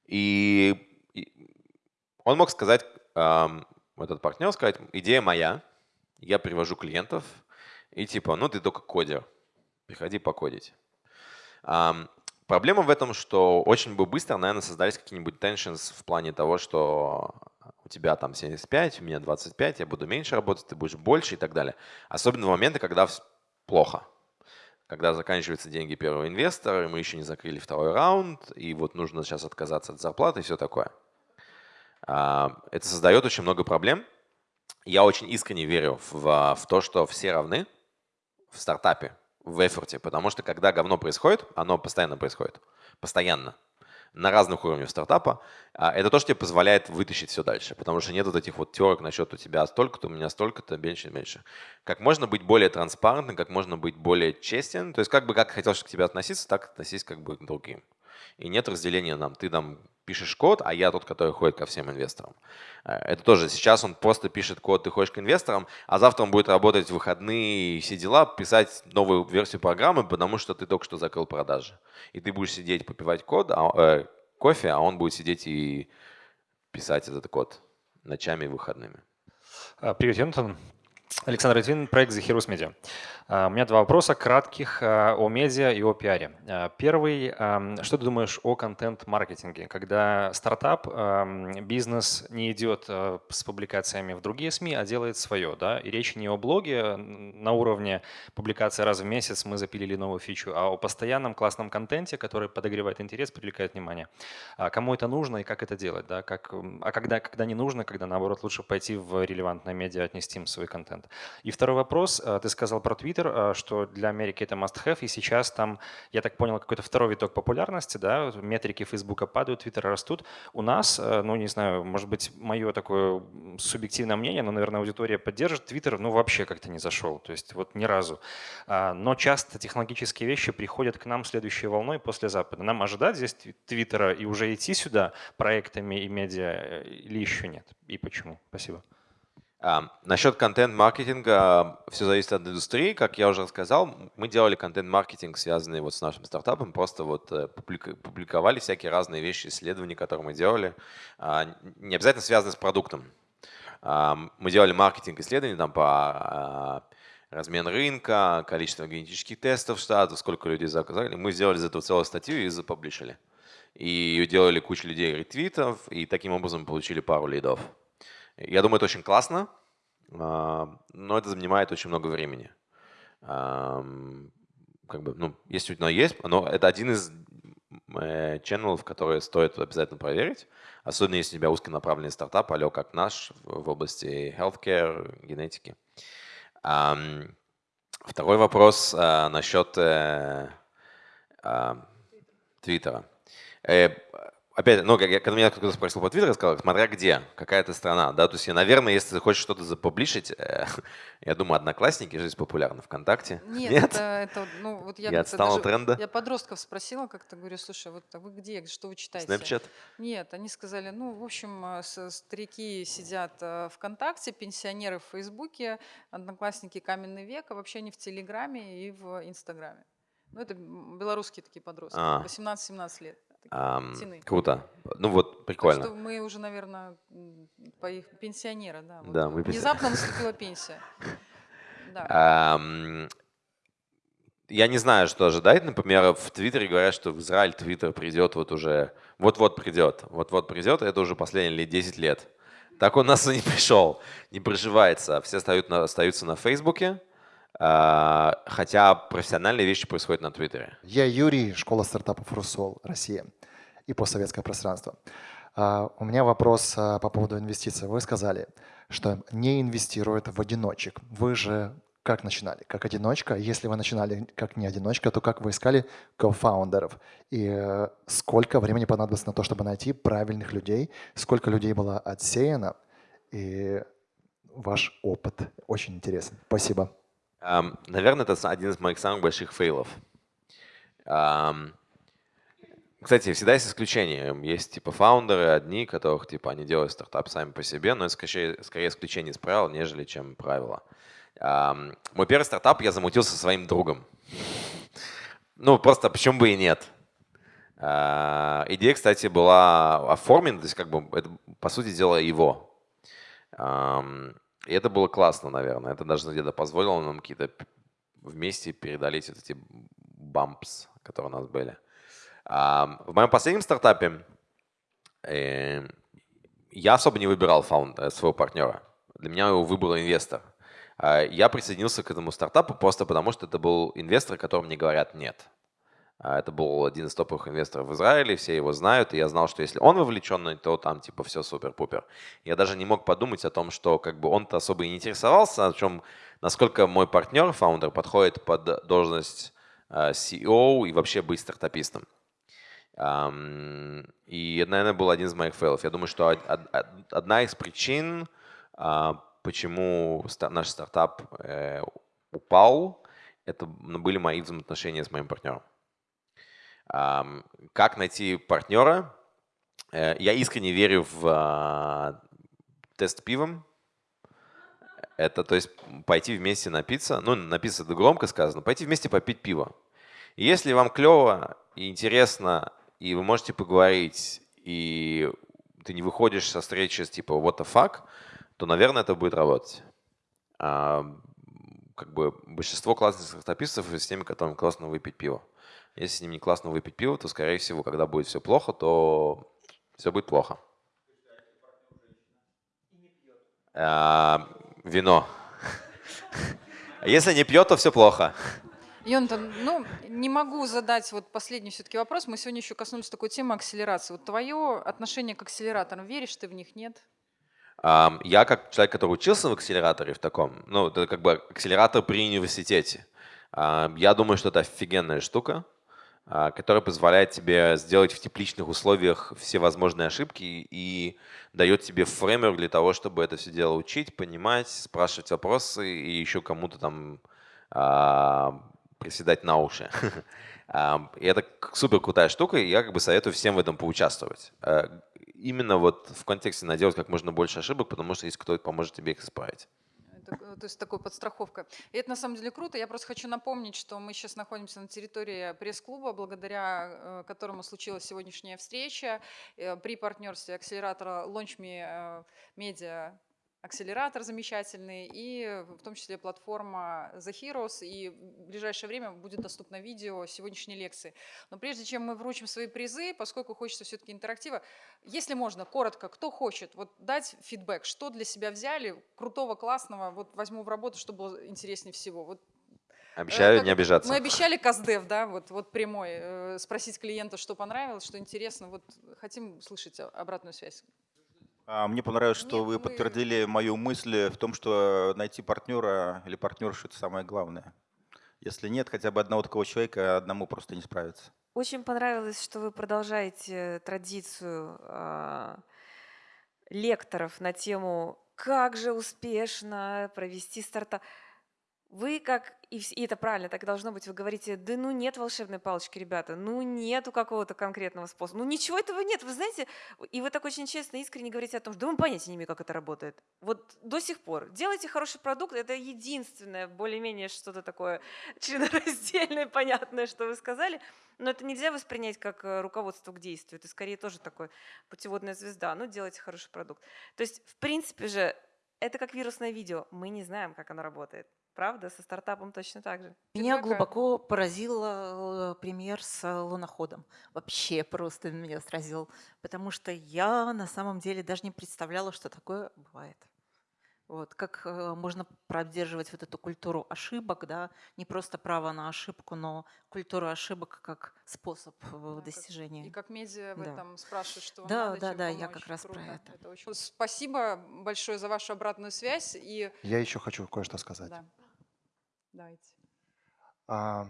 И он мог сказать, этот партнер сказать, идея моя, я привожу клиентов, и типа, ну ты только кодер, приходи покодить. Проблема в этом, что очень бы быстро, наверное, создались какие-нибудь tensions в плане того, что у тебя там 75, у меня 25, я буду меньше работать, ты будешь больше и так далее. Особенно в моменты, когда плохо когда заканчиваются деньги первого инвестора, мы еще не закрыли второй раунд, и вот нужно сейчас отказаться от зарплаты и все такое. А, это создает очень много проблем. Я очень искренне верю в, в то, что все равны в стартапе, в эфорте, потому что когда говно происходит, оно постоянно происходит. Постоянно. На разных уровнях стартапа, а, это то, что тебе позволяет вытащить все дальше, потому что нет вот этих вот терок насчет у тебя столько-то, у меня столько-то, меньше, меньше. Как можно быть более транспарентным, как можно быть более честен, то есть как бы как хотел, чтобы к тебе относиться, так относись как бы к другим. И нет разделения нам, ты там пишешь код, а я тот, который ходит ко всем инвесторам. Э, это тоже, сейчас он просто пишет код, ты ходишь к инвесторам, а завтра он будет работать в выходные и все дела, писать новую версию программы, потому что ты только что закрыл продажи. И ты будешь сидеть, попивать код, а, э, кофе, а он будет сидеть и писать этот код ночами и выходными. А, привет, Йонатан. Александр Литвин, проект The Heroes Media. А, у меня два вопроса кратких а, о медиа и о пиаре. А, первый. Что ты думаешь о контент-маркетинге? Когда стартап, бизнес не идет с публикациями в другие СМИ, а делает свое. Да? И речь не о блоге на уровне публикации раз в месяц мы запилили новую фичу, а о постоянном классном контенте, который подогревает интерес, привлекает внимание. Кому это нужно и как это делать? Да? Как, а когда, когда не нужно, когда наоборот лучше пойти в релевантное медиа, отнести им свой контент. И второй вопрос. Ты сказал про Twitter Twitter, а, что для Америки это must-have, и сейчас там, я так понял, какой-то второй виток популярности, да, метрики Фейсбука падают, Твиттера растут. У нас, э, ну не знаю, может быть, мое такое субъективное мнение, но, наверное, аудитория поддержит, Твиттер, ну вообще как-то не зашел, то есть вот ни разу. А, но часто технологические вещи приходят к нам следующей волной после Запада. Нам ожидать здесь Твиттера и уже идти сюда проектами и медиа э, или еще нет? И почему? Спасибо. А, насчет контент-маркетинга все зависит от индустрии. Как я уже рассказал, мы делали контент-маркетинг, связанный вот с нашим стартапом, просто вот э, публиковали всякие разные вещи, исследования, которые мы делали, а, не обязательно связанные с продуктом. А, мы делали маркетинг исследований там по размен рынка, количество генетических тестов в штатах, сколько людей заказали. Мы сделали из этого целую статью и запублишили. И делали кучу людей ретвитов, и таким образом получили пару лидов. Я думаю, это очень классно, а, но это занимает очень много времени. Как бы, ну, если у есть, но это один из э, ченнелов, которые стоит обязательно проверить, особенно если у тебя узконаправленный стартап, алё как наш в области healthcare, генетики. Второй вопрос а, насчет э, Твиттера. Опять, ну, как, когда меня кто-то спросил по Твиттеру, сказал, смотря где, какая то страна, да, то есть, я, наверное, если ты хочешь что-то запублишить, э, я думаю, Одноклассники же популярны, ВКонтакте. Нет, Нет? Это, это, ну, вот я, я отстал от тренда. Я подростков спросила, как-то говорю, слушай, вот а вы где, что вы читаете? Snapchat? Нет, они сказали, ну, в общем, э, старики сидят э, ВКонтакте, пенсионеры в Фейсбуке, Одноклассники каменный век, а вообще они в Телеграме и в Инстаграме. Ну, это белорусские такие подростки, а. 18-17 лет. А, круто. Ну вот, прикольно. Так что мы уже, наверное, по их пенсионера, да. Вот да, мы Внезапно наступила пенсия. Да. А, я не знаю, что ожидать. Например, в Твиттере говорят, что в Израиль Твиттер придет вот уже, вот-вот придет, вот-вот придет, это уже последние лет 10 лет. Так он нас и не пришел, не проживается. Все остаются на, остаются на Фейсбуке, хотя профессиональные вещи происходят на Твиттере. Я Юрий, школа стартапов «Русол», Россия и постсоветское пространство. А, у меня вопрос а, по поводу инвестиций. Вы сказали, что не инвестируют в одиночек. Вы же как начинали? Как одиночка? Если вы начинали как не одиночка, то как вы искали кофаундеров? И э, сколько времени понадобилось на то, чтобы найти правильных людей? Сколько людей было отсеяно? И ваш опыт очень интересен. Спасибо. Наверное, это один из моих самых больших фейлов. Кстати, всегда есть исключения. Есть типа фаундеры одни, которых типа они делают стартап сами по себе, но это скорее, скорее исключение из правил, нежели чем правило. Мой первый стартап я замутил со своим другом. Ну, просто почему бы и нет. А, идея, кстати, была оформлена, то есть как бы это, по сути дела, его. И это было классно, наверное. Это даже где-то позволило нам какие-то вместе преодолеть вот эти бампс, которые у нас были. А, в моем последнем стартапе э, я особо не выбирал фаунд, э, своего партнера. Для меня его выбрал инвестор. А, я присоединился к этому стартапу просто потому, что это был инвестор, которому мне говорят «нет». А, это был один из топовых инвесторов в Израиле, все его знают, и я знал, что если он вовлеченный, то там типа все супер-пупер. Я даже не мог подумать о том, что как бы он-то особо и не интересовался, о чем, насколько мой партнер, фаундер, подходит под должность а, CEO и вообще быть стартапистом. И это, наверное, был один из моих фейлов. Я думаю, что одна из причин, а, почему наш стартап э, упал, это были мои взаимоотношения с моим партнером. Как найти партнера? Э, я искренне верю в а, тест пивом. Это, то есть, пойти вместе напиться, ну, напиться это громко сказано, пойти вместе попить пиво. И если вам клево и интересно, и вы можете поговорить, и ты не выходишь со встречи с типа what the fuck, то, наверное, это будет работать. А, как бы большинство классных стартапистов с теми, которым классно выпить пиво. Если с ним не классно выпить пиво, то, скорее всего, когда будет все плохо, то все будет плохо. А, вино. Если не пьет, то все плохо. Йонтон, ну, не могу задать вот последний все-таки вопрос. Мы сегодня еще коснулись такой темы акселерации. Вот твое отношение к акселераторам, веришь ты в них, нет? Я как человек, который учился в акселераторе в таком, ну, это как бы акселератор при университете. Я думаю, что это офигенная штука, а, которая позволяет тебе сделать в тепличных условиях все возможные ошибки и дает тебе фреймер для того, чтобы это все дело учить, понимать, спрашивать вопросы и еще кому-то там а, приседать на уши. И это супер крутая штука, и я как бы советую всем в этом поучаствовать. Э, именно вот в контексте наделать как можно больше ошибок, потому что есть кто поможет тебе их исправить. Это, то есть такой подстраховка. И это на самом деле круто. Я просто хочу напомнить, что мы сейчас находимся на территории пресс-клуба, благодаря э, которому случилась сегодняшняя встреча э, при партнерстве акселератора LaunchMe Media акселератор замечательный, и в том числе платформа The Heroes, и в ближайшее время будет доступно видео сегодняшней лекции. Но прежде чем мы вручим свои призы, поскольку хочется все-таки интерактива, если можно, коротко, кто хочет вот дать фидбэк, что для себя взяли, крутого, классного, вот возьму в работу, что было интереснее всего. Вот Обещаю как, не обижаться. Мы обещали КАЗДЕВ, да, вот, вот прямой, э, спросить клиента, что понравилось, что интересно. Вот хотим слышать обратную связь. А, мне понравилось, что Нет, вы мы... подтвердили мою мысль в том, что найти партнера или партнершу – это самое главное. Если нет хотя бы одного такого человека, одному просто не справиться. Очень понравилось, что вы продолжаете традицию э, лекторов на тему «Как же успешно провести стартап». Вы как, и, это правильно, так должно быть, вы говорите, да ну нет волшебной палочки, ребята, ну нету какого-то конкретного способа, ну ничего этого нет, вы знаете, и вы так очень честно, искренне говорите о том, что да мы понятия не имеем, как это работает. Вот до сих пор. Делайте хороший продукт, это единственное, более-менее что-то такое членораздельное, понятное, что вы сказали, но это нельзя воспринять как э, руководство к действию, это скорее тоже такое путеводная звезда, ну делайте хороший продукт. То есть, в принципе же, это как вирусное видео, мы не знаем, как оно работает. Правда, со стартапом точно так же. Меня Фидбэка. глубоко поразил э, пример с э, луноходом. Вообще просто меня сразил. Потому что я на самом деле даже не представляла, что такое бывает. Вот, как э, можно поддерживать вот эту культуру ошибок, да, не просто право на ошибку, но культуру ошибок как способ да, достижения. Как, и как медиа в да. этом спрашивают, что вам да, надо, Да, да, помочь. я как раз Круто. про это. это очень... Спасибо большое за вашу обратную связь. И... Я еще хочу кое-что сказать. Да. Давайте. А,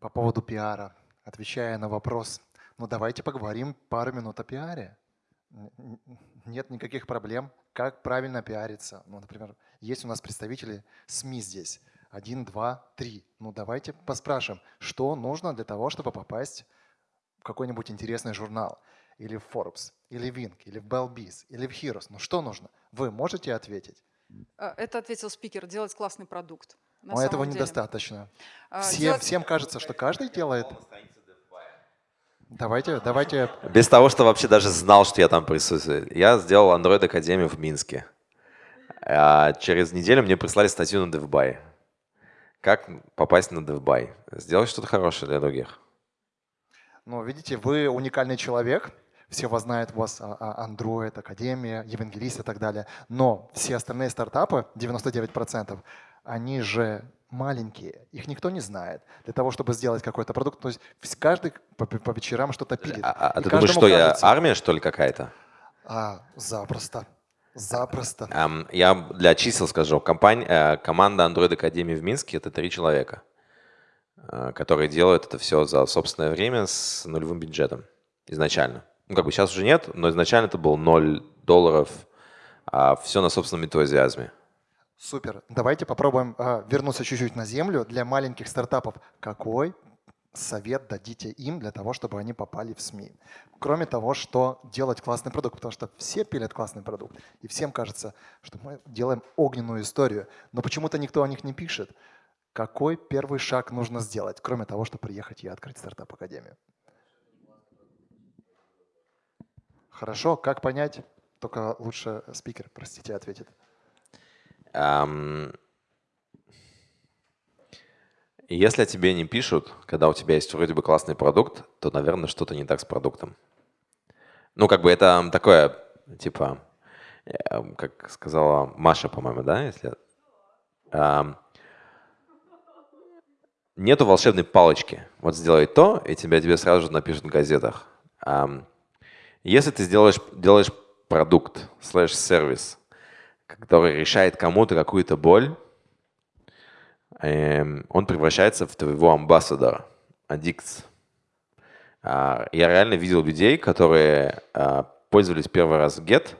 по поводу пиара, отвечая на вопрос, ну давайте поговорим пару минут о пиаре. Нет никаких проблем. Как правильно пиариться? Ну, например, есть у нас представители СМИ здесь. Один, два, три. Ну давайте поспрашиваем, что нужно для того, чтобы попасть в какой-нибудь интересный журнал. Или в Forbes, или в Inc., или в Bellbiz, или в Heroes. Ну что нужно? Вы можете ответить? Э, это ответил спикер, делать классный продукт. Но этого деле. недостаточно. А, Все, делать... Всем кажется, что каждый делает. Давайте, давайте. Без того, что вообще даже знал, что я там присутствую. Я сделал Android Академию в Минске. А через неделю мне прислали статью на DevBuy. Как попасть на DevBuy? Сделать что-то хорошее для других. Ну, видите, вы уникальный человек, все вас знают, у вас а, а, Android, Академия, Евангелист и так далее. Но все остальные стартапы, 99%, они же маленькие, их никто не знает. Для того, чтобы сделать какой-то продукт, то есть каждый по, по вечерам что-то пилит. А, а ты думаешь, что кажется, я армия, что ли, какая-то? А, запросто. Запросто. Um, я для чисел скажу. Компания, э, команда Android Академии в Минске — это три человека. э, которые делают это все за собственное время с нулевым бюджетом изначально. Ну, как бы сейчас уже нет, но изначально это был 0 долларов, а все на собственном энтузиазме. Супер. Давайте попробуем э, вернуться чуть-чуть на землю. Для маленьких стартапов какой совет дадите им для того, чтобы они попали в СМИ? Кроме того, что делать классный продукт, потому что все пилят классный продукт, и всем кажется, что мы делаем огненную историю, но почему-то никто о них не пишет. Какой первый шаг нужно сделать, кроме того, чтобы приехать и открыть стартап-академию? Хорошо, как понять? Только лучше спикер, простите, ответит. Um, если тебе не пишут, когда у тебя есть вроде бы классный продукт, то, наверное, что-то не так с продуктом. Ну, как бы это такое, типа, э, как сказала Маша, по-моему, да, если... Um, нету волшебной палочки. Вот сделай то, и тебя тебе сразу же напишут в газетах. Um, если ты сделаешь, делаешь продукт, слэш-сервис, который решает кому-то какую-то боль, эм, он превращается в твоего амбассадора, аддикт. Я реально видел людей, которые а, пользовались первый раз Get,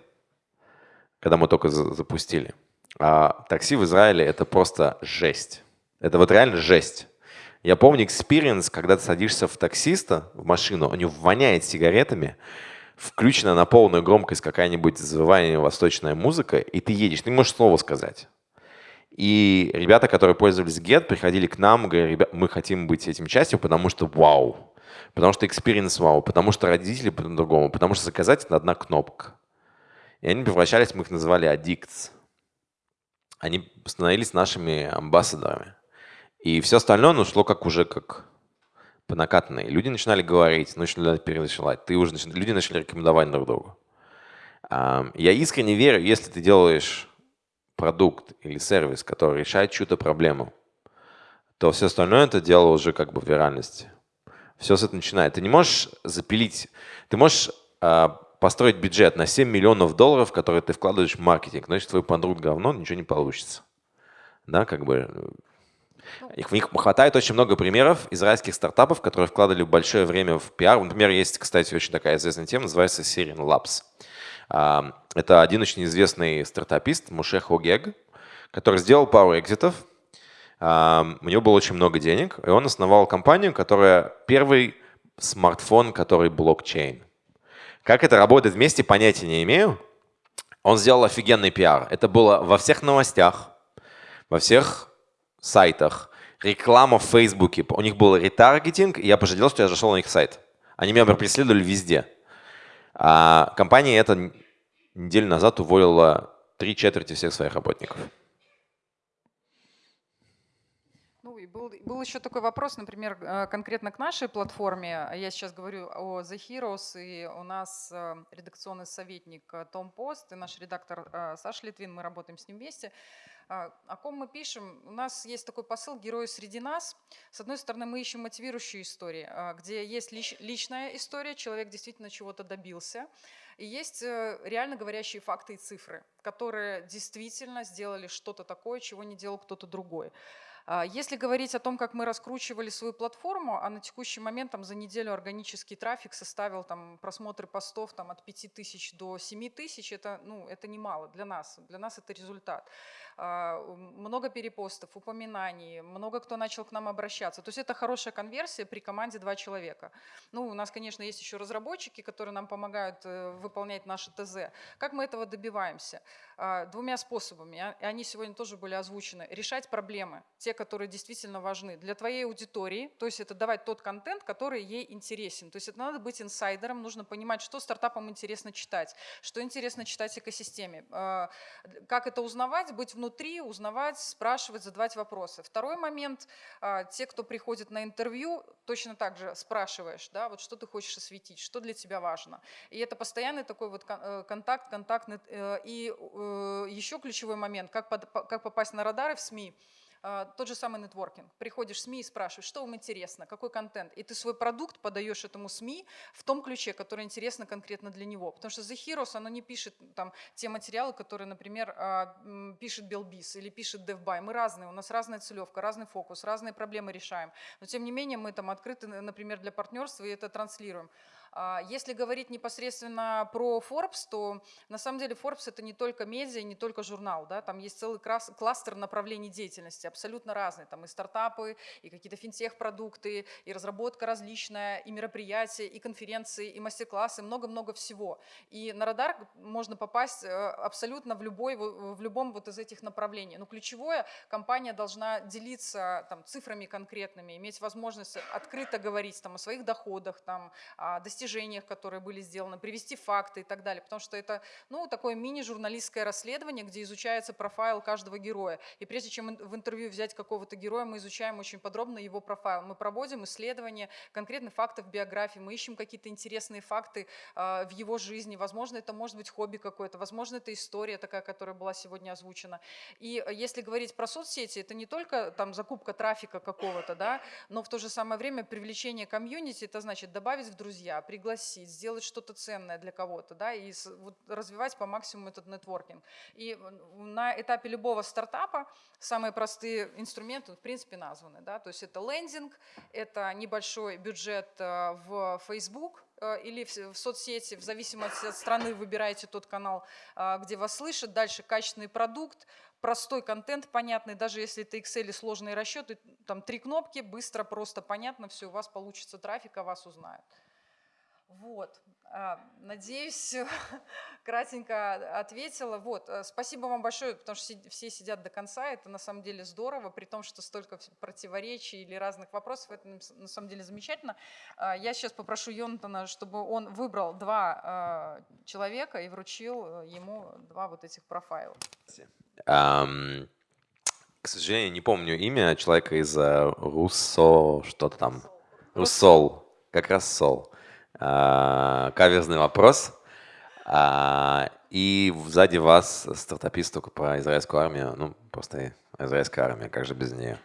когда мы только запустили. А такси в Израиле — это просто жесть. Это вот реально жесть. Я помню experience, когда ты садишься в таксиста, в машину, у него воняет сигаретами, включена на полную громкость какая-нибудь завывание восточная музыка, и ты едешь, ты можешь слово сказать. И ребята, которые пользовались Get, приходили к нам, говорили, ребят, мы хотим быть этим частью, потому что вау, потому что experience вау, потому что родители по-другому, потому что заказать это одна кнопка. И они превращались, мы их называли addicts. Они становились нашими амбассадорами. И все остальное ну, шло как уже как по накатанной. Люди начинали говорить, начинали переночевать, ты уже люди начали рекомендовать друг другу. Я искренне верю, если ты делаешь продукт или сервис, который решает чью-то проблему, то все остальное это дело уже как бы в виральности. Все с этого начинает. Ты не можешь запилить, ты можешь э, построить бюджет на 7 миллионов долларов, которые ты вкладываешь в маркетинг, если твой продукт говно, ничего не получится. Да, как бы их, в них хватает очень много примеров израильских стартапов, которые вкладывали большое время в пиар. Например, есть, кстати, очень такая известная тема, называется Syrian Labs. А, это один очень известный стартапист, Муше Хогег, который сделал пару экзитов. А, у него было очень много денег, и он основал компанию, которая первый смартфон, который блокчейн. Как это работает вместе, понятия не имею. Он сделал офигенный пиар. Это было во всех новостях, во всех сайтах, реклама в Фейсбуке. У них был ретаргетинг, и я пожалел, что я зашел на их сайт. Они меня преследовали везде. А компания эта неделю назад уволила три четверти всех своих работников. Ну был, был еще такой вопрос, например, э, конкретно к нашей платформе. Я сейчас говорю о The Heroes, и у нас э, редакционный советник э, Том Пост и наш редактор Саша Литвин, мы работаем с ним вместе. А, о ком мы пишем? У нас есть такой посыл «Герои среди нас». С одной стороны, мы ищем мотивирующие истории, а, где есть личная история, человек действительно чего-то добился, и есть э, реально говорящие факты и цифры, которые действительно сделали что-то такое, чего не делал кто-то другой. А, если говорить о том, как мы раскручивали свою платформу, а на текущий момент там, за неделю органический трафик составил там, просмотры постов там, от 5 тысяч до 7 тысяч, это, ну, это немало для нас, для нас это результат. А, много перепостов, упоминаний, много кто начал к нам обращаться. То есть это хорошая конверсия при команде два человека. Ну, у нас, конечно, есть еще разработчики, которые нам помогают э, выполнять наши ТЗ. Как мы этого добиваемся? А, двумя способами, и они сегодня тоже были озвучены. Решать проблемы, те, которые действительно важны для твоей аудитории, то есть это давать тот контент, который ей интересен. То есть это надо быть инсайдером, нужно понимать, что стартапам интересно читать, что интересно читать экосистеме. А, как это узнавать, быть внутри внутри узнавать, спрашивать, задавать вопросы. Второй момент, а, те, кто приходит на интервью, точно так же спрашиваешь, да, вот что ты хочешь осветить, что для тебя важно. И это постоянный такой вот э, контакт, контакт. Э, и э, еще ключевой момент, как, как попасть на радары в СМИ, тот же самый нетворкинг. Приходишь в СМИ и спрашиваешь, что вам интересно, какой контент. И ты свой продукт подаешь этому СМИ в том ключе, который интересно конкретно для него. Потому что The Heroes, оно не пишет там, те материалы, которые, например, а, пишет Белбис или пишет DevBuy. Мы разные, у нас разная целевка, разный фокус, разные проблемы решаем. Но тем не менее мы там открыты, например, для партнерства и это транслируем. А, если говорить непосредственно про Forbes, то на самом деле Forbes это не только медиа, не только журнал, да, там есть целый кластер направлений деятельности, абсолютно разные, там и стартапы, и какие-то финтех-продукты, и разработка различная, и мероприятия, и конференции, и мастер-классы, много-много всего. И на радар можно попасть э, абсолютно в, любой, в любом вот из этих направлений. Но ключевое, компания должна делиться там, цифрами конкретными, иметь возможность открыто говорить там, о своих доходах, там, о достижениях достижениях, которые были сделаны, привести факты и так далее, потому что это ну, такое мини-журналистское расследование, где изучается профайл каждого героя. И прежде чем в интервью взять какого-то героя, мы изучаем очень подробно его профайл. Мы проводим исследования конкретных фактов биографии, мы ищем какие-то интересные факты э, в его жизни. Возможно, это может быть хобби какое-то, возможно, это история такая, которая была сегодня озвучена. И если говорить про соцсети, это не только там закупка трафика какого-то, да, но в то же самое время привлечение комьюнити, это значит добавить в друзья, пригласить, сделать что-то ценное для кого-то, да, и вот развивать по максимуму этот нетворкинг. И на этапе любого стартапа самые простые инструменты, в принципе, названы, да, то есть это лендинг, это небольшой бюджет э, в Facebook, э, или в соцсети, в зависимости от страны выбираете тот канал, э, где вас слышат. Дальше качественный продукт, простой контент понятный, даже если это Excel и сложные расчеты, там три кнопки, быстро, просто понятно, все, у вас получится трафик, о вас узнают. Вот, а, надеюсь, кратенько ответила. Вот, э, спасибо вам большое, потому что все сидят до конца, это на самом деле здорово, при том, что столько противоречий или разных вопросов, это на самом деле замечательно. А, я сейчас попрошу Йонатана, чтобы он выбрал два а, человека и вручил э, ему два вот этих профайла. Um, к сожалению, не помню имя человека из э, Руссо, что-то там. Руссол, как раз Сол. А, каверзный вопрос. А, и сзади вас стартапист только про израильскую армию. Ну, просто израильская армия, как же без нее?